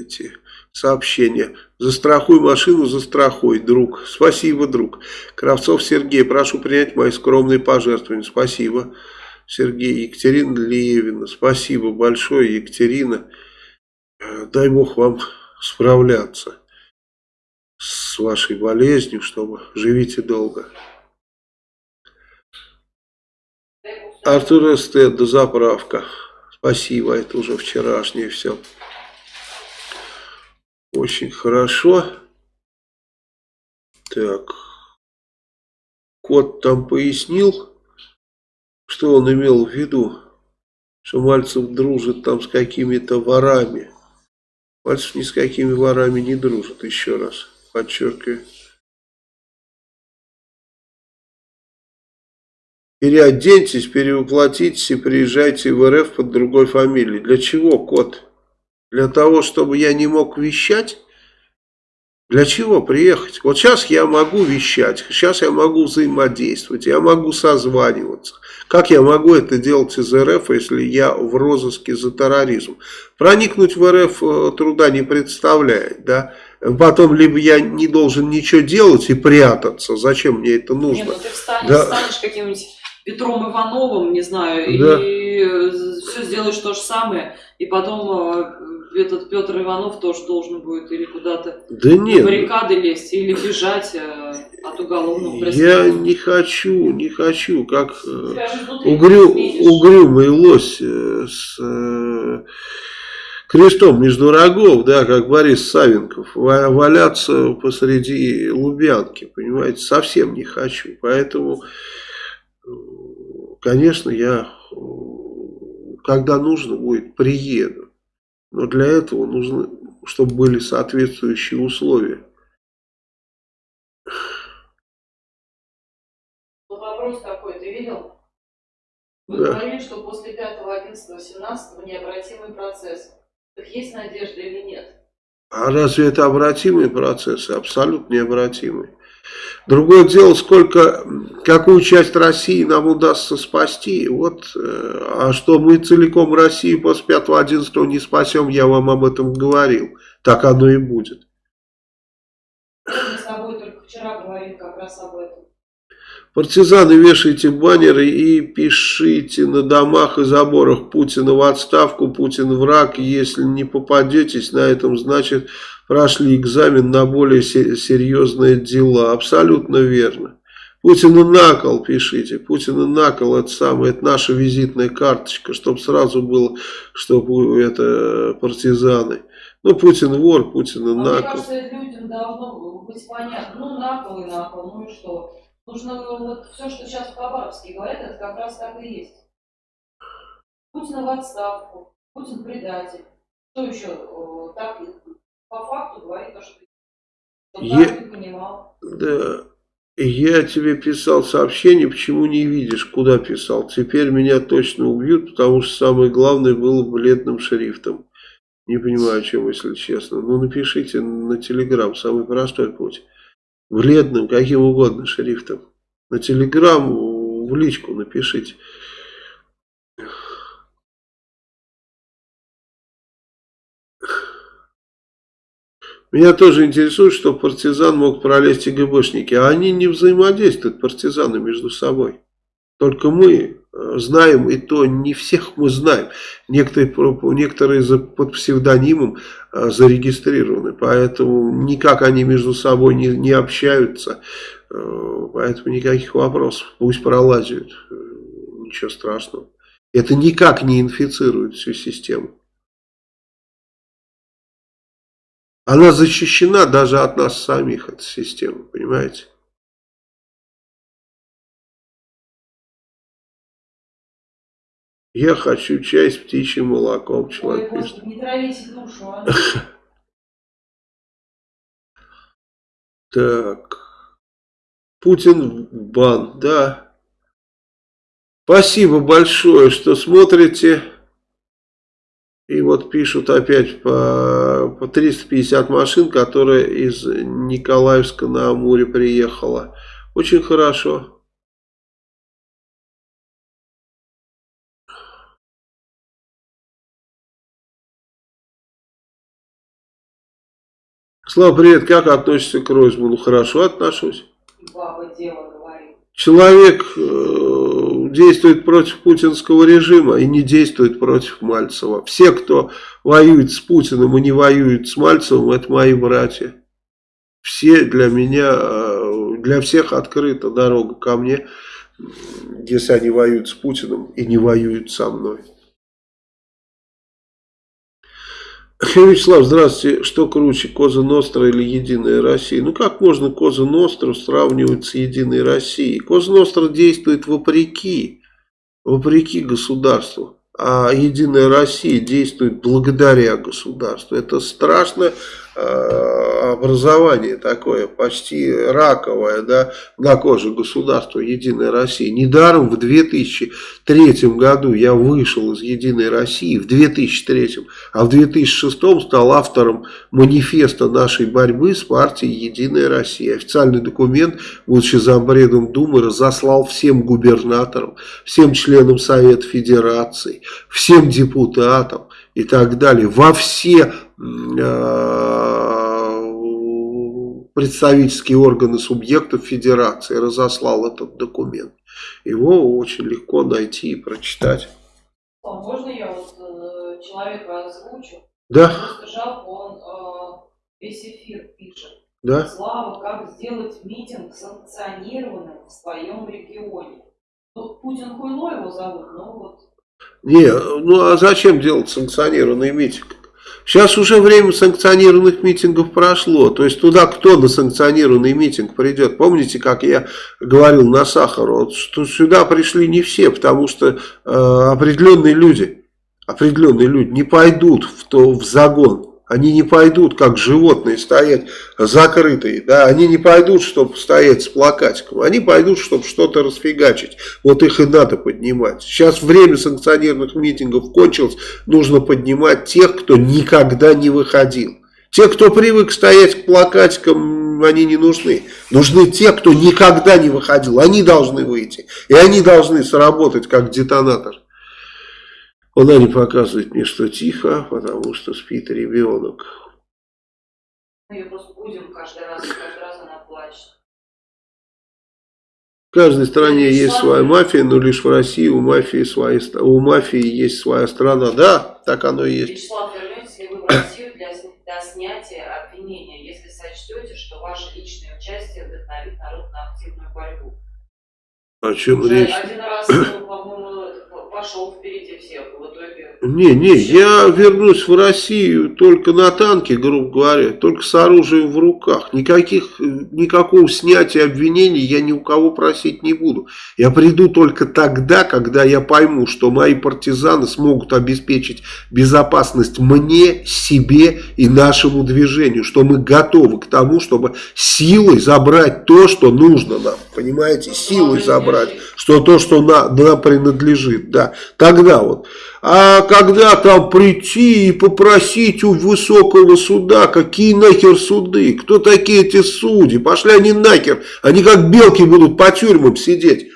эти сообщения. Застрахуй машину, застрахуй, друг. Спасибо, друг. Кравцов Сергей, прошу принять мои скромные пожертвования. Спасибо, Сергей. Екатерина Левина, спасибо большое, Екатерина. Дай Бог вам справляться с вашей болезнью, чтобы живите долго. Артур Эстет, заправка. Спасибо, это уже вчерашнее все. Очень хорошо. Так. Кот там пояснил, что он имел в виду, что Мальцев дружит там с какими-то ворами. Мальцев ни с какими ворами не дружит, еще раз подчеркиваю. Переоденьтесь, перевоплотитесь и приезжайте в РФ под другой фамилией. Для чего, кот? Для того, чтобы я не мог вещать? Для чего приехать? Вот сейчас я могу вещать, сейчас я могу взаимодействовать, я могу созваниваться. Как я могу это делать из РФ, если я в розыске за терроризм? Проникнуть в РФ э, труда не представляет, да? Потом либо я не должен ничего делать и прятаться, зачем мне это нужно? Не, ну ты встанешь, да. станешь каким-нибудь Петром Ивановым, не знаю, да. и э, все сделаешь то же самое, и потом э, этот Петр Иванов тоже должен будет или куда-то да нет. на баррикады лезть, или бежать э, от уголовного преследования. Я не хочу, не хочу, как э, угрю, угрюмый лось э, с э, крестом между рогов, да, как Борис Савенков, валяться посреди Лубянки, понимаете, совсем не хочу. Поэтому, конечно, я, когда нужно будет, приеду. Но для этого нужно, чтобы были соответствующие условия. Ну, вопрос такой, ты видел? Вы да. говорили, что после 5, 11, 17 необратимый процесс. Так есть надежда или нет? А разве это обратимые процессы? Абсолютно необратимые. Другое дело, сколько, какую часть России нам удастся спасти. Вот, э, а что мы целиком Россию после 5-11 не спасем, я вам об этом говорил. Так оно и будет. Мы с тобой только вчера говорили как раз об этом. Партизаны, вешайте баннеры и пишите на домах и заборах Путина в отставку, Путин враг. Если не попадетесь на этом, значит прошли экзамен на более серьезные дела. Абсолютно верно. Путина на кол пишите. Путина на кол это самое, это наша визитная карточка, чтобы сразу было, чтобы это партизаны. Ну, Путин вор, Путина а на Мне кажется, людям должно быть понятно. Ну, на кол и на кол, ну и что? Нужно вот все, что сейчас в Хабаровске говорят, это как раз так и есть. Путин в отставку, Путин предатель. Что еще так по факту говорит то, что я. Да. Я тебе писал сообщение, почему не видишь, куда писал. Теперь меня точно убьют, потому что самое главное было бледным шрифтом. Не понимаю, о чем, если честно. Ну, напишите на телеграм, самый простой путь вредным, каким угодно шрифтом. На телеграм в личку напишите. Меня тоже интересует, что партизан мог пролезть и ГБшники, а они не взаимодействуют, партизаны, между собой. Только мы знаем, и то не всех мы знаем. Некоторые, некоторые под псевдонимом э, зарегистрированы, поэтому никак они между собой не, не общаются. Э, поэтому никаких вопросов. Пусть пролазят. Ничего страшного. Это никак не инфицирует всю систему. Она защищена даже от нас самих, эта система, понимаете? Я хочу чай с птичьим молоком, человек Ой, пишет. Не травите душу, а. Так. Путин в бан, да. Спасибо большое, что смотрите. И вот пишут опять по, по 350 машин, которая из Николаевска на Амуре приехала. Очень хорошо. Слава, привет, как относишься к Ройзману? Хорошо отношусь. Баба дело говорит. Человек э, действует против путинского режима и не действует против Мальцева. Все, кто воюет с Путиным и не воюет с Мальцевым, это мои братья. Все для меня, э, для всех открыта дорога ко мне, если они воюют с Путиным и не воюют со мной. Вячеслав, здравствуйте. Что круче, Коза Ностра или Единая Россия? Ну как можно Коза Ностру сравнивать с Единой Россией? Коза Ностра действует вопреки, вопреки государству. А Единая Россия действует благодаря государству. Это страшное э, образование такое, почти раковое, да, на коже государства Единая Россия. Недаром в 2003 году я вышел из Единой России, в 2003, а в 2006 стал автором манифеста нашей борьбы с партией Единая Россия. Официальный документ, будучи зампредом Думы, разослал всем губернаторам, всем членам Совета Федерации, всем депутатам и так далее, во все представительские органы субъектов федерации разослал этот документ. Его очень легко найти и прочитать. А можно я вот э, человека озвучу? Да, Просто жалко, он э, весь эфир пишет. да. Слава, как сделать митинг санкционированным в своем регионе? Ну, Путин Хуйло его зовут, но вот Не, ну а зачем делать санкционированный митинг? Сейчас уже время санкционированных митингов прошло. То есть туда кто на санкционированный митинг придет? Помните, как я говорил на Сахару, что сюда пришли не все, потому что э, определенные люди, определенные люди не пойдут в, то, в загон. Они не пойдут, как животные, стоять закрытые. Да? Они не пойдут, чтобы стоять с плакатиком. Они пойдут, чтобы что-то расфигачить. Вот их и надо поднимать. Сейчас время санкционированных митингов кончилось. Нужно поднимать тех, кто никогда не выходил. Те, кто привык стоять к плакатикам, они не нужны. Нужны те, кто никогда не выходил. Они должны выйти. И они должны сработать как детонатор. Она не показывает мне, что тихо, потому что спит ребенок. мы ее просто будем каждый раз, каждый раз она плачет. В каждой стране есть своя мафия, но лишь в России у мафии, свои, у мафии есть своя страна. Да, так оно и есть. Вячеслав, вернетесь ли вы в Россию для, для снятия обвинения, если сочтете, что ваше личное участие вдохновит народ на активную борьбу? О чем Уже речь? один раз, ну, по-моему, пошел впереди всех, в итоге... Не, не, я вернусь в Россию только на танке, грубо говоря, только с оружием в руках. Никаких, никакого снятия обвинений я ни у кого просить не буду. Я приду только тогда, когда я пойму, что мои партизаны смогут обеспечить безопасность мне, себе и нашему движению, что мы готовы к тому, чтобы силой забрать то, что нужно нам, понимаете, силой забрать, что то, что на, нам принадлежит, да, тогда вот. А когда там прийти и попросить у высокого суда, какие нахер суды, кто такие эти судьи, пошли они нахер, они как белки будут по тюрьмам сидеть,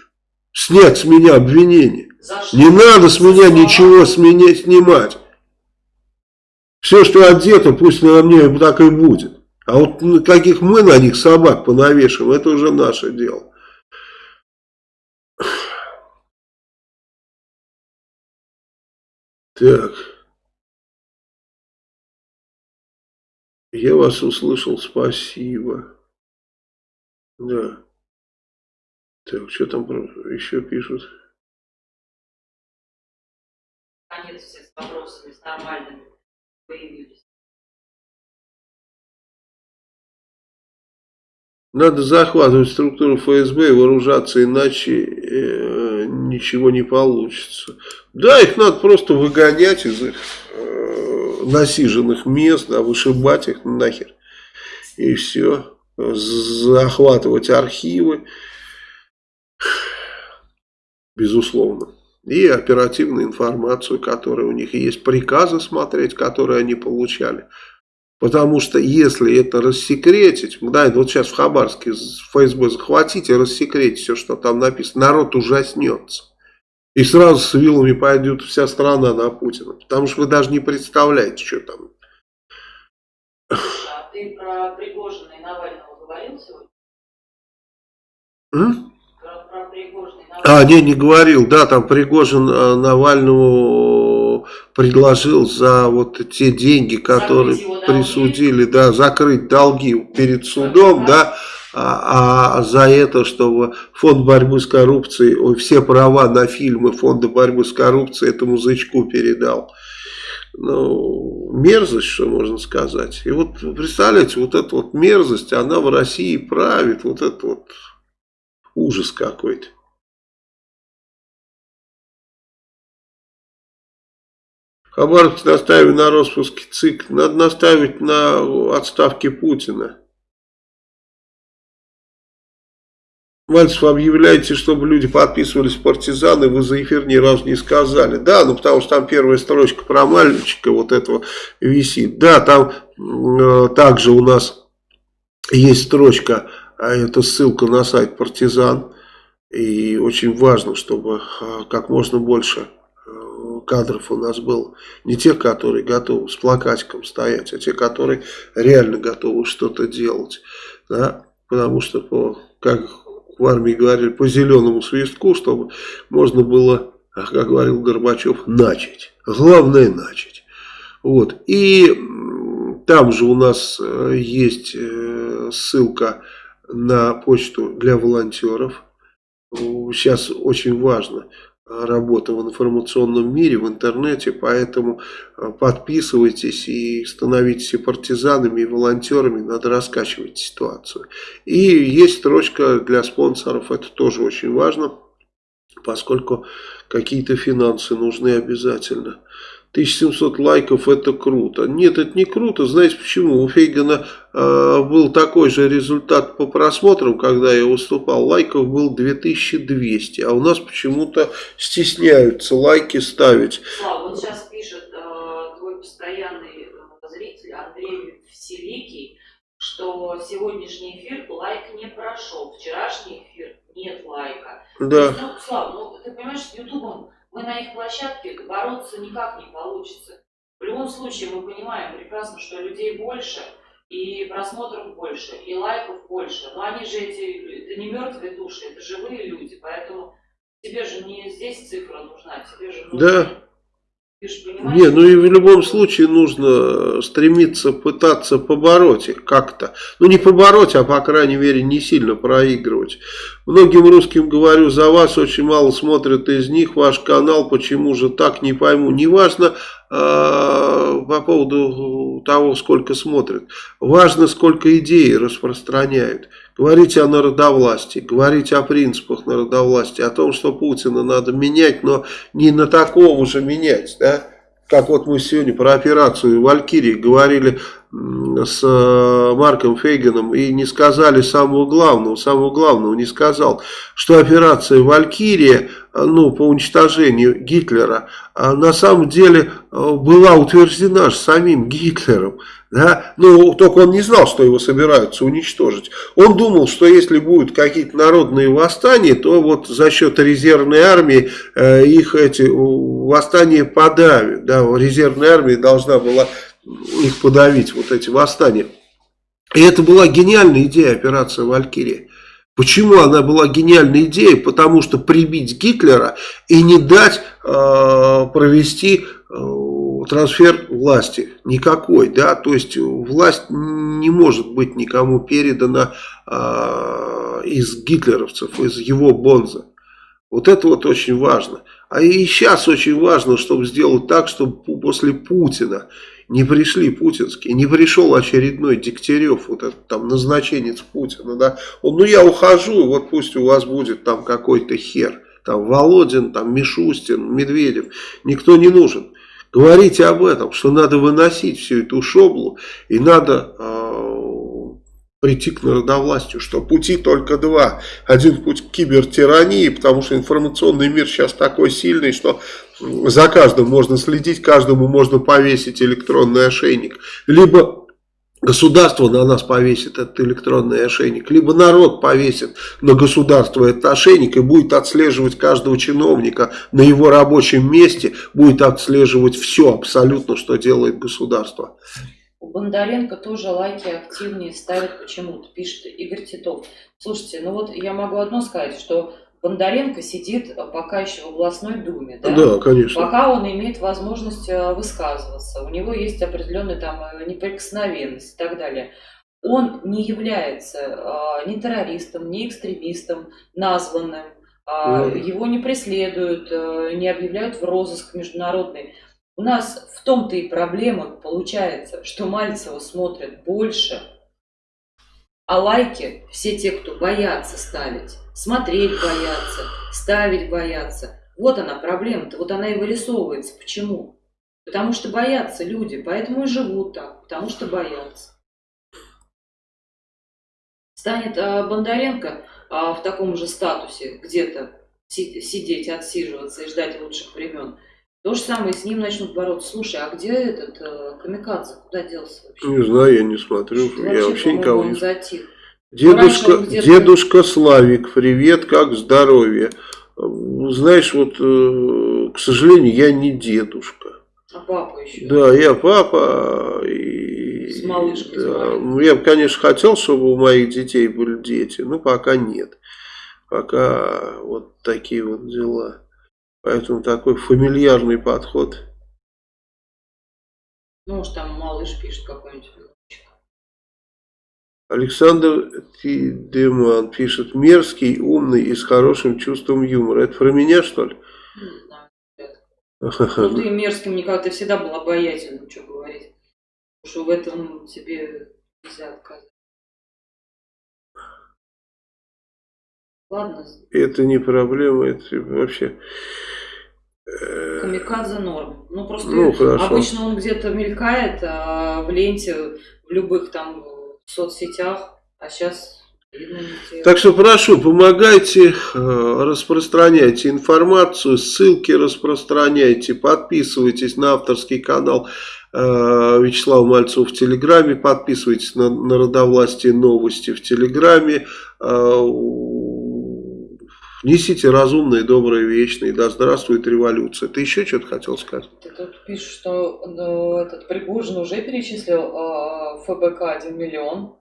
снять с меня обвинение. Не надо с меня ничего с меня снимать. Все, что одето, пусть на мне так и будет. А вот каких мы на них собак понавешиваем, это уже наше дело. Так. Я вас услышал, спасибо. Да. Так, что там еще пишут? Наконец все с вопросами, с нормальными появились. Надо захватывать структуру ФСБ и вооружаться, иначе э, ничего не получится. Да, их надо просто выгонять из их э, насиженных мест, да, вышибать их нахер. И все. Захватывать архивы. Безусловно. И оперативную информацию, которая у них есть. Приказы смотреть, которые они получали. Потому что если это рассекретить, да, вот сейчас в Хабарске ФСБ захватите, рассекретить все, что там написано, народ ужаснется. И сразу с вилами пойдет вся страна на Путина. Потому что вы даже не представляете, что там. А ты про Пригожина и Навального говорил сегодня? М? Про, про Пригожина и Навального? А, не, не говорил. Да, там Пригожин э, Предложил за вот те деньги, которые присудили, да, закрыть долги перед судом, да, а, а за это, чтобы фонд борьбы с коррупцией, ой, все права на фильмы фонда борьбы с коррупцией этому зычку передал. Ну, мерзость, что можно сказать. И вот, представляете, вот эта вот мерзость, она в России правит, вот это вот ужас какой-то. Хабаровск наставили на распуске ЦИК. Надо наставить на отставке Путина. Мальцев, объявляете, чтобы люди подписывались партизаны, вы за эфир ни разу не сказали. Да, ну потому что там первая строчка про мальчика вот этого висит. Да, там э, также у нас есть строчка, а это ссылка на сайт партизан. И очень важно, чтобы э, как можно больше кадров у нас было. Не те, которые готовы с плакатиком стоять, а те, которые реально готовы что-то делать. Да? Потому что, по, как в армии говорили, по зеленому свистку, чтобы можно было, как говорил Горбачев, начать. Главное начать. Вот. И там же у нас э, есть э, ссылка на почту для волонтеров. Сейчас очень важно работа в информационном мире, в интернете, поэтому подписывайтесь и становитесь и партизанами, и волонтерами, надо раскачивать ситуацию. И есть строчка для спонсоров, это тоже очень важно, поскольку какие-то финансы нужны обязательно. 1700 лайков это круто. Нет, это не круто. Знаете почему? У Фейгана э, был такой же результат по просмотрам, когда я выступал. Лайков был 2200. А у нас почему-то стесняются лайки ставить. Слава, вот сейчас пишет э, твой постоянный э, зритель Андрей Вселикий, что сегодняшний эфир лайк не прошел. Вчерашний эфир нет лайка. Да. Ну, Слава, ну ты понимаешь, с Ютубом мы на их площадке бороться никак не получится. В любом случае мы понимаем прекрасно, что людей больше, и просмотров больше, и лайков больше. Но они же эти, это не мертвые души, это живые люди, поэтому тебе же не здесь цифра нужна, тебе же нужно... Да. Ты же понимаешь, Не, ну и в любом случае нужно стремиться пытаться побороть их как-то. Ну не побороть, а по крайней мере не сильно проигрывать. Многим русским говорю за вас, очень мало смотрят из них ваш канал, почему же так, не пойму. Неважно э, по поводу того, сколько смотрят. Важно, сколько идей распространяют. Говорите о народовластии, говорите о принципах народовластия, о том, что Путина надо менять, но не на такого же менять, да? Как вот мы сегодня про операцию «Валькирии» говорили с Марком Фейгеном и не сказали самого главного, самого главного не сказал, что операция «Валькирия», ну, по уничтожению Гитлера, на самом деле была утверждена же самим Гитлером. Да? Ну, только он не знал, что его собираются уничтожить. Он думал, что если будут какие-то народные восстания, то вот за счет резервной армии э, их эти восстания подавят. Да? Резервная армия должна была их подавить, вот эти восстания. И это была гениальная идея операции «Валькирия». Почему она была гениальной идеей? Потому что прибить Гитлера и не дать э, провести э, трансфер власти никакой, да, то есть власть не может быть никому передана э, из гитлеровцев, из его бонза. Вот это вот очень важно. А и сейчас очень важно, чтобы сделать так, чтобы после Путина не пришли путинские, не пришел очередной Дегтярев, вот этот там назначенец Путина, да, он, ну я ухожу, вот пусть у вас будет там какой-то хер, там Володин, там Мишустин, Медведев, никто не нужен. Говорите об этом, что надо выносить всю эту шоблу и надо э, прийти к народовластию, что пути только два. Один путь к кибертирании, потому что информационный мир сейчас такой сильный, что за каждым можно следить, каждому можно повесить электронный ошейник. Либо государство на нас повесит этот электронный ошейник, либо народ повесит на государство этот ошейник и будет отслеживать каждого чиновника на его рабочем месте, будет отслеживать все абсолютно, что делает государство. У Бондаренко тоже лайки активнее ставят почему-то, пишет Игорь Титов. Слушайте, ну вот я могу одно сказать, что Бондаренко сидит пока еще в областной думе, да? Да, конечно. Пока он имеет возможность э, высказываться, у него есть определенная там э, неприкосновенность и так далее. Он не является э, ни террористом, ни экстремистом, названным, mm. его не преследуют, не объявляют в розыск международный. У нас в том-то и проблема получается, что Мальцева смотрят больше, а лайки все те, кто боятся ставить, смотреть боятся, ставить боятся. Вот она проблема-то, вот она и вырисовывается. Почему? Потому что боятся люди, поэтому и живут так, потому что боятся. Станет а, Бондаренко а, в таком же статусе где-то си сидеть, отсиживаться и ждать лучших времен, то же самое с ним начнут бороться. Слушай, а где этот э, Камикадзе? Куда делся вообще? Не знаю, я не смотрю. Что я вообще никого не затих. Дедушка, дедушка Славик, привет, как здоровье? Знаешь, вот, э, к сожалению, я не дедушка. А папа еще? Да, я папа. И, с малышкой. Да, я бы, конечно, хотел, чтобы у моих детей были дети, но пока нет. Пока вот такие вот дела. Поэтому такой фамильярный подход. Ну, может, там малыш пишет какой-нибудь. Александр Тидеман пишет, мерзкий, умный и с хорошим чувством юмора. Это про меня, что ли? Знаю. Ну, ты мерзким никогда, ты всегда был обаятельным, что говорить. Потому что в этом тебе нельзя отказать. Ладно. Это не проблема, это вообще... Э, Камикадзе норм. Ну, просто ну, обычно он где-то мелькает а в ленте, в любых там соцсетях, а сейчас так что прошу, помогайте, э, распространяйте информацию, ссылки распространяйте, подписывайтесь на авторский канал э, Вячеслава Мальцева в Телеграме, подписывайтесь на Народовластие новости в Телеграме, э, несите разумные, добрые, вечные, да здравствует революция. Ты еще что-то хотел сказать? Ты тут пишешь, что ну, этот Пригожин уже перечислил э, ФБК 1 миллион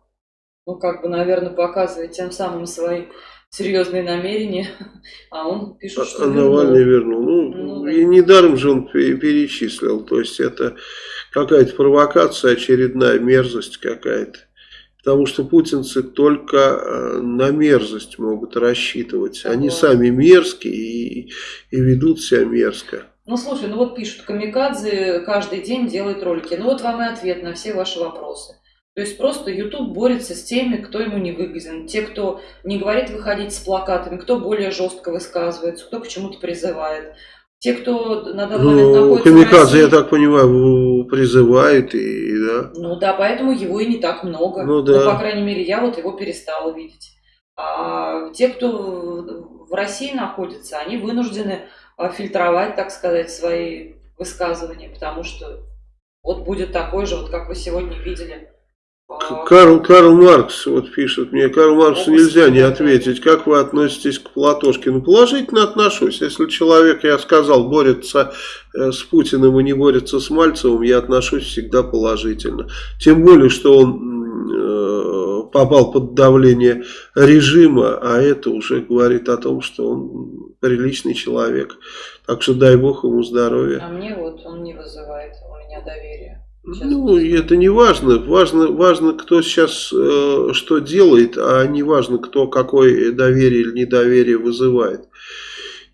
ну, как бы, наверное, показывает тем самым свои серьезные намерения, а он пишет, что а Навальный вернул. Ну, ну да. и недаром же он перечислил. То есть это какая-то провокация, очередная мерзость какая-то. Потому что путинцы только э, на мерзость могут рассчитывать. Они сами мерзкие и, и ведут себя мерзко. Ну, слушай, ну вот пишут, Камикадзе каждый день делает ролики. Ну вот вам и ответ на все ваши вопросы. То есть просто YouTube борется с теми, кто ему не выгоден. Те, кто не говорит выходить с плакатами, кто более жестко высказывается, кто к чему-то призывает. Те, кто на данный ну, момент находится Камикадзе, в России, я так понимаю, призывает и да. Ну да, поэтому его и не так много. Ну да. Ну, по крайней мере, я вот его перестала видеть. А те, кто в России находится, они вынуждены а, фильтровать, так сказать, свои высказывания, потому что вот будет такой же, вот как вы сегодня видели, Карл, Карл Маркс вот пишет мне, Карл Марксу нельзя не ответить, как вы относитесь к Платошкину. Положительно отношусь. Если человек, я сказал, борется э, с Путиным и не борется с Мальцевым, я отношусь всегда положительно. Тем более, что он э, попал под давление режима, а это уже говорит о том, что он приличный человек. Так что дай бог ему здоровья. А мне вот он не вызывает у меня доверия. Ну, это не важно. Важно, важно кто сейчас э, что делает, а не важно, кто какое доверие или недоверие вызывает.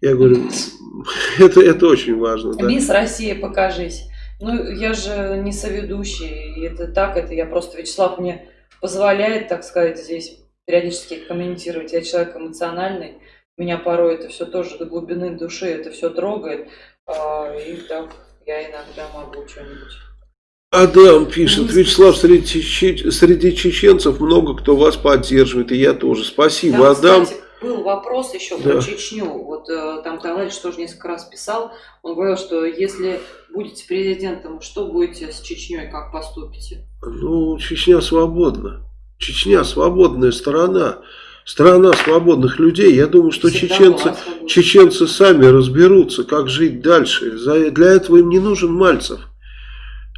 Я говорю, это, это очень важно. Да. Мисс Россия, покажись. Ну, я же не соведущий, и это так, это я просто, Вячеслав мне позволяет, так сказать, здесь периодически комментировать. Я человек эмоциональный, меня порой это все тоже до глубины души, это все трогает, а, и так я иногда могу что-нибудь. Адам пишет, Вячеслав, среди, среди чеченцев много кто вас поддерживает, и я тоже. Спасибо, Там, Адам. Кстати, был вопрос еще Да. про Чечню. Вот э, там товарищ тоже несколько раз писал. Он говорил, что если будете президентом, что будете с Чечней, как поступите? Ну, Чечня свободна. Чечня свободная страна. Страна свободных людей. Я думаю, что Всегда чеченцы, чеченцы сами разберутся, как жить дальше. За- Для этого им не нужен Мальцев.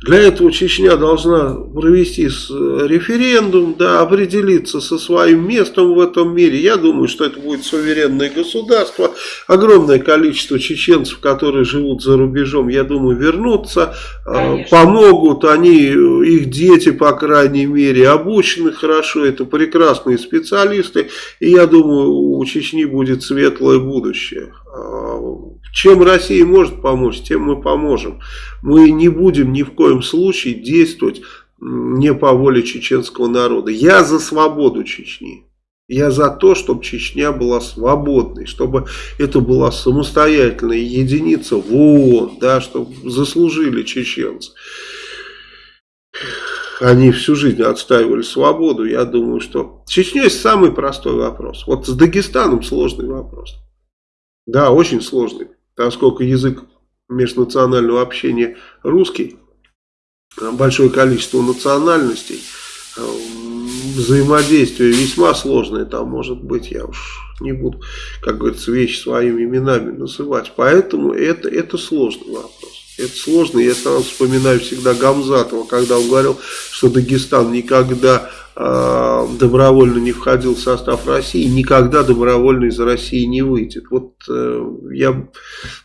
Для этого Чечня должна провести с- референдум, да, определиться со своим местом в этом мире. Я думаю, что это будет суверенное государство. Огромное количество чеченцев, которые живут за рубежом, я думаю, вернутся, э, Конечно. помогут. Они, э, их дети, по крайней мере, обучены хорошо. Это прекрасные специалисты. И я думаю, у Чечни будет светлое будущее. Чем Россия может помочь, тем мы поможем. Мы не будем ни в коем случае действовать не по воле чеченского народа. Я за свободу Чечни. Я за то, чтобы Чечня была свободной, чтобы это была самостоятельная единица в ООН, да, чтобы заслужили чеченцы. Они всю жизнь отстаивали свободу. Я думаю, что Чечня есть самый простой вопрос. Вот с Дагестаном сложный вопрос. Да, очень сложный, поскольку язык межнационального общения русский, а большое количество национальностей, а, взаимодействие весьма сложное там может быть, я уж не буду, как говорится, вещи своими именами называть, поэтому это, это сложный вопрос. Это сложно, я сразу вспоминаю всегда Гамзатова, когда он говорил, что Дагестан никогда э, добровольно не входил в состав России, никогда добровольно из России не выйдет. Вот э, я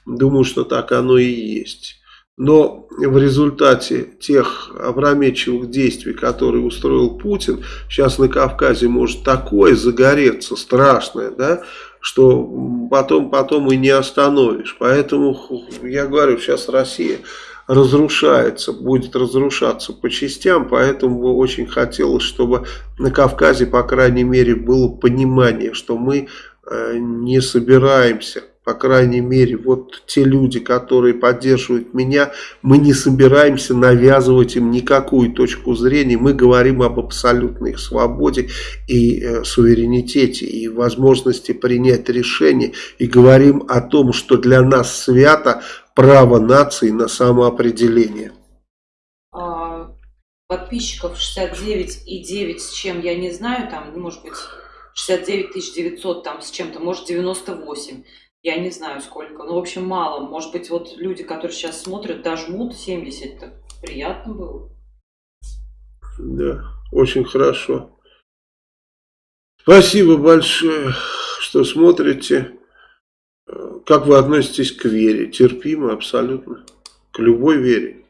думаю, что так оно и есть. Но в результате тех опрометчивых действий, которые устроил Путин, сейчас на Кавказе может такое загореться страшное, да, что потом, потом и не остановишь. Поэтому я говорю, сейчас Россия разрушается, будет разрушаться по частям, поэтому бы очень хотелось, чтобы на Кавказе, по крайней мере, было понимание, что мы э, не собираемся по крайней мере, вот те люди, которые поддерживают меня, мы не собираемся навязывать им никакую точку зрения, мы говорим об абсолютной их свободе и э, суверенитете, и возможности принять решение, и говорим о том, что для нас свято право нации на самоопределение. А, подписчиков 69 и 9 с чем, я не знаю, там, может быть, 69 900 там с чем-то, может 98. Я не знаю сколько. Ну, в общем, мало. Может быть, вот люди, которые сейчас смотрят, дожмут 70. Так приятно было. Да, очень хорошо. Спасибо большое, что смотрите. Как вы относитесь к вере? Терпимо абсолютно. К любой вере.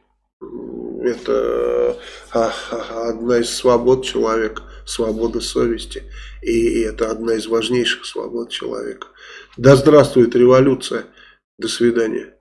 Это одна из свобод человека, свобода совести. И это одна из важнейших свобод человека. Да здравствует революция. До свидания.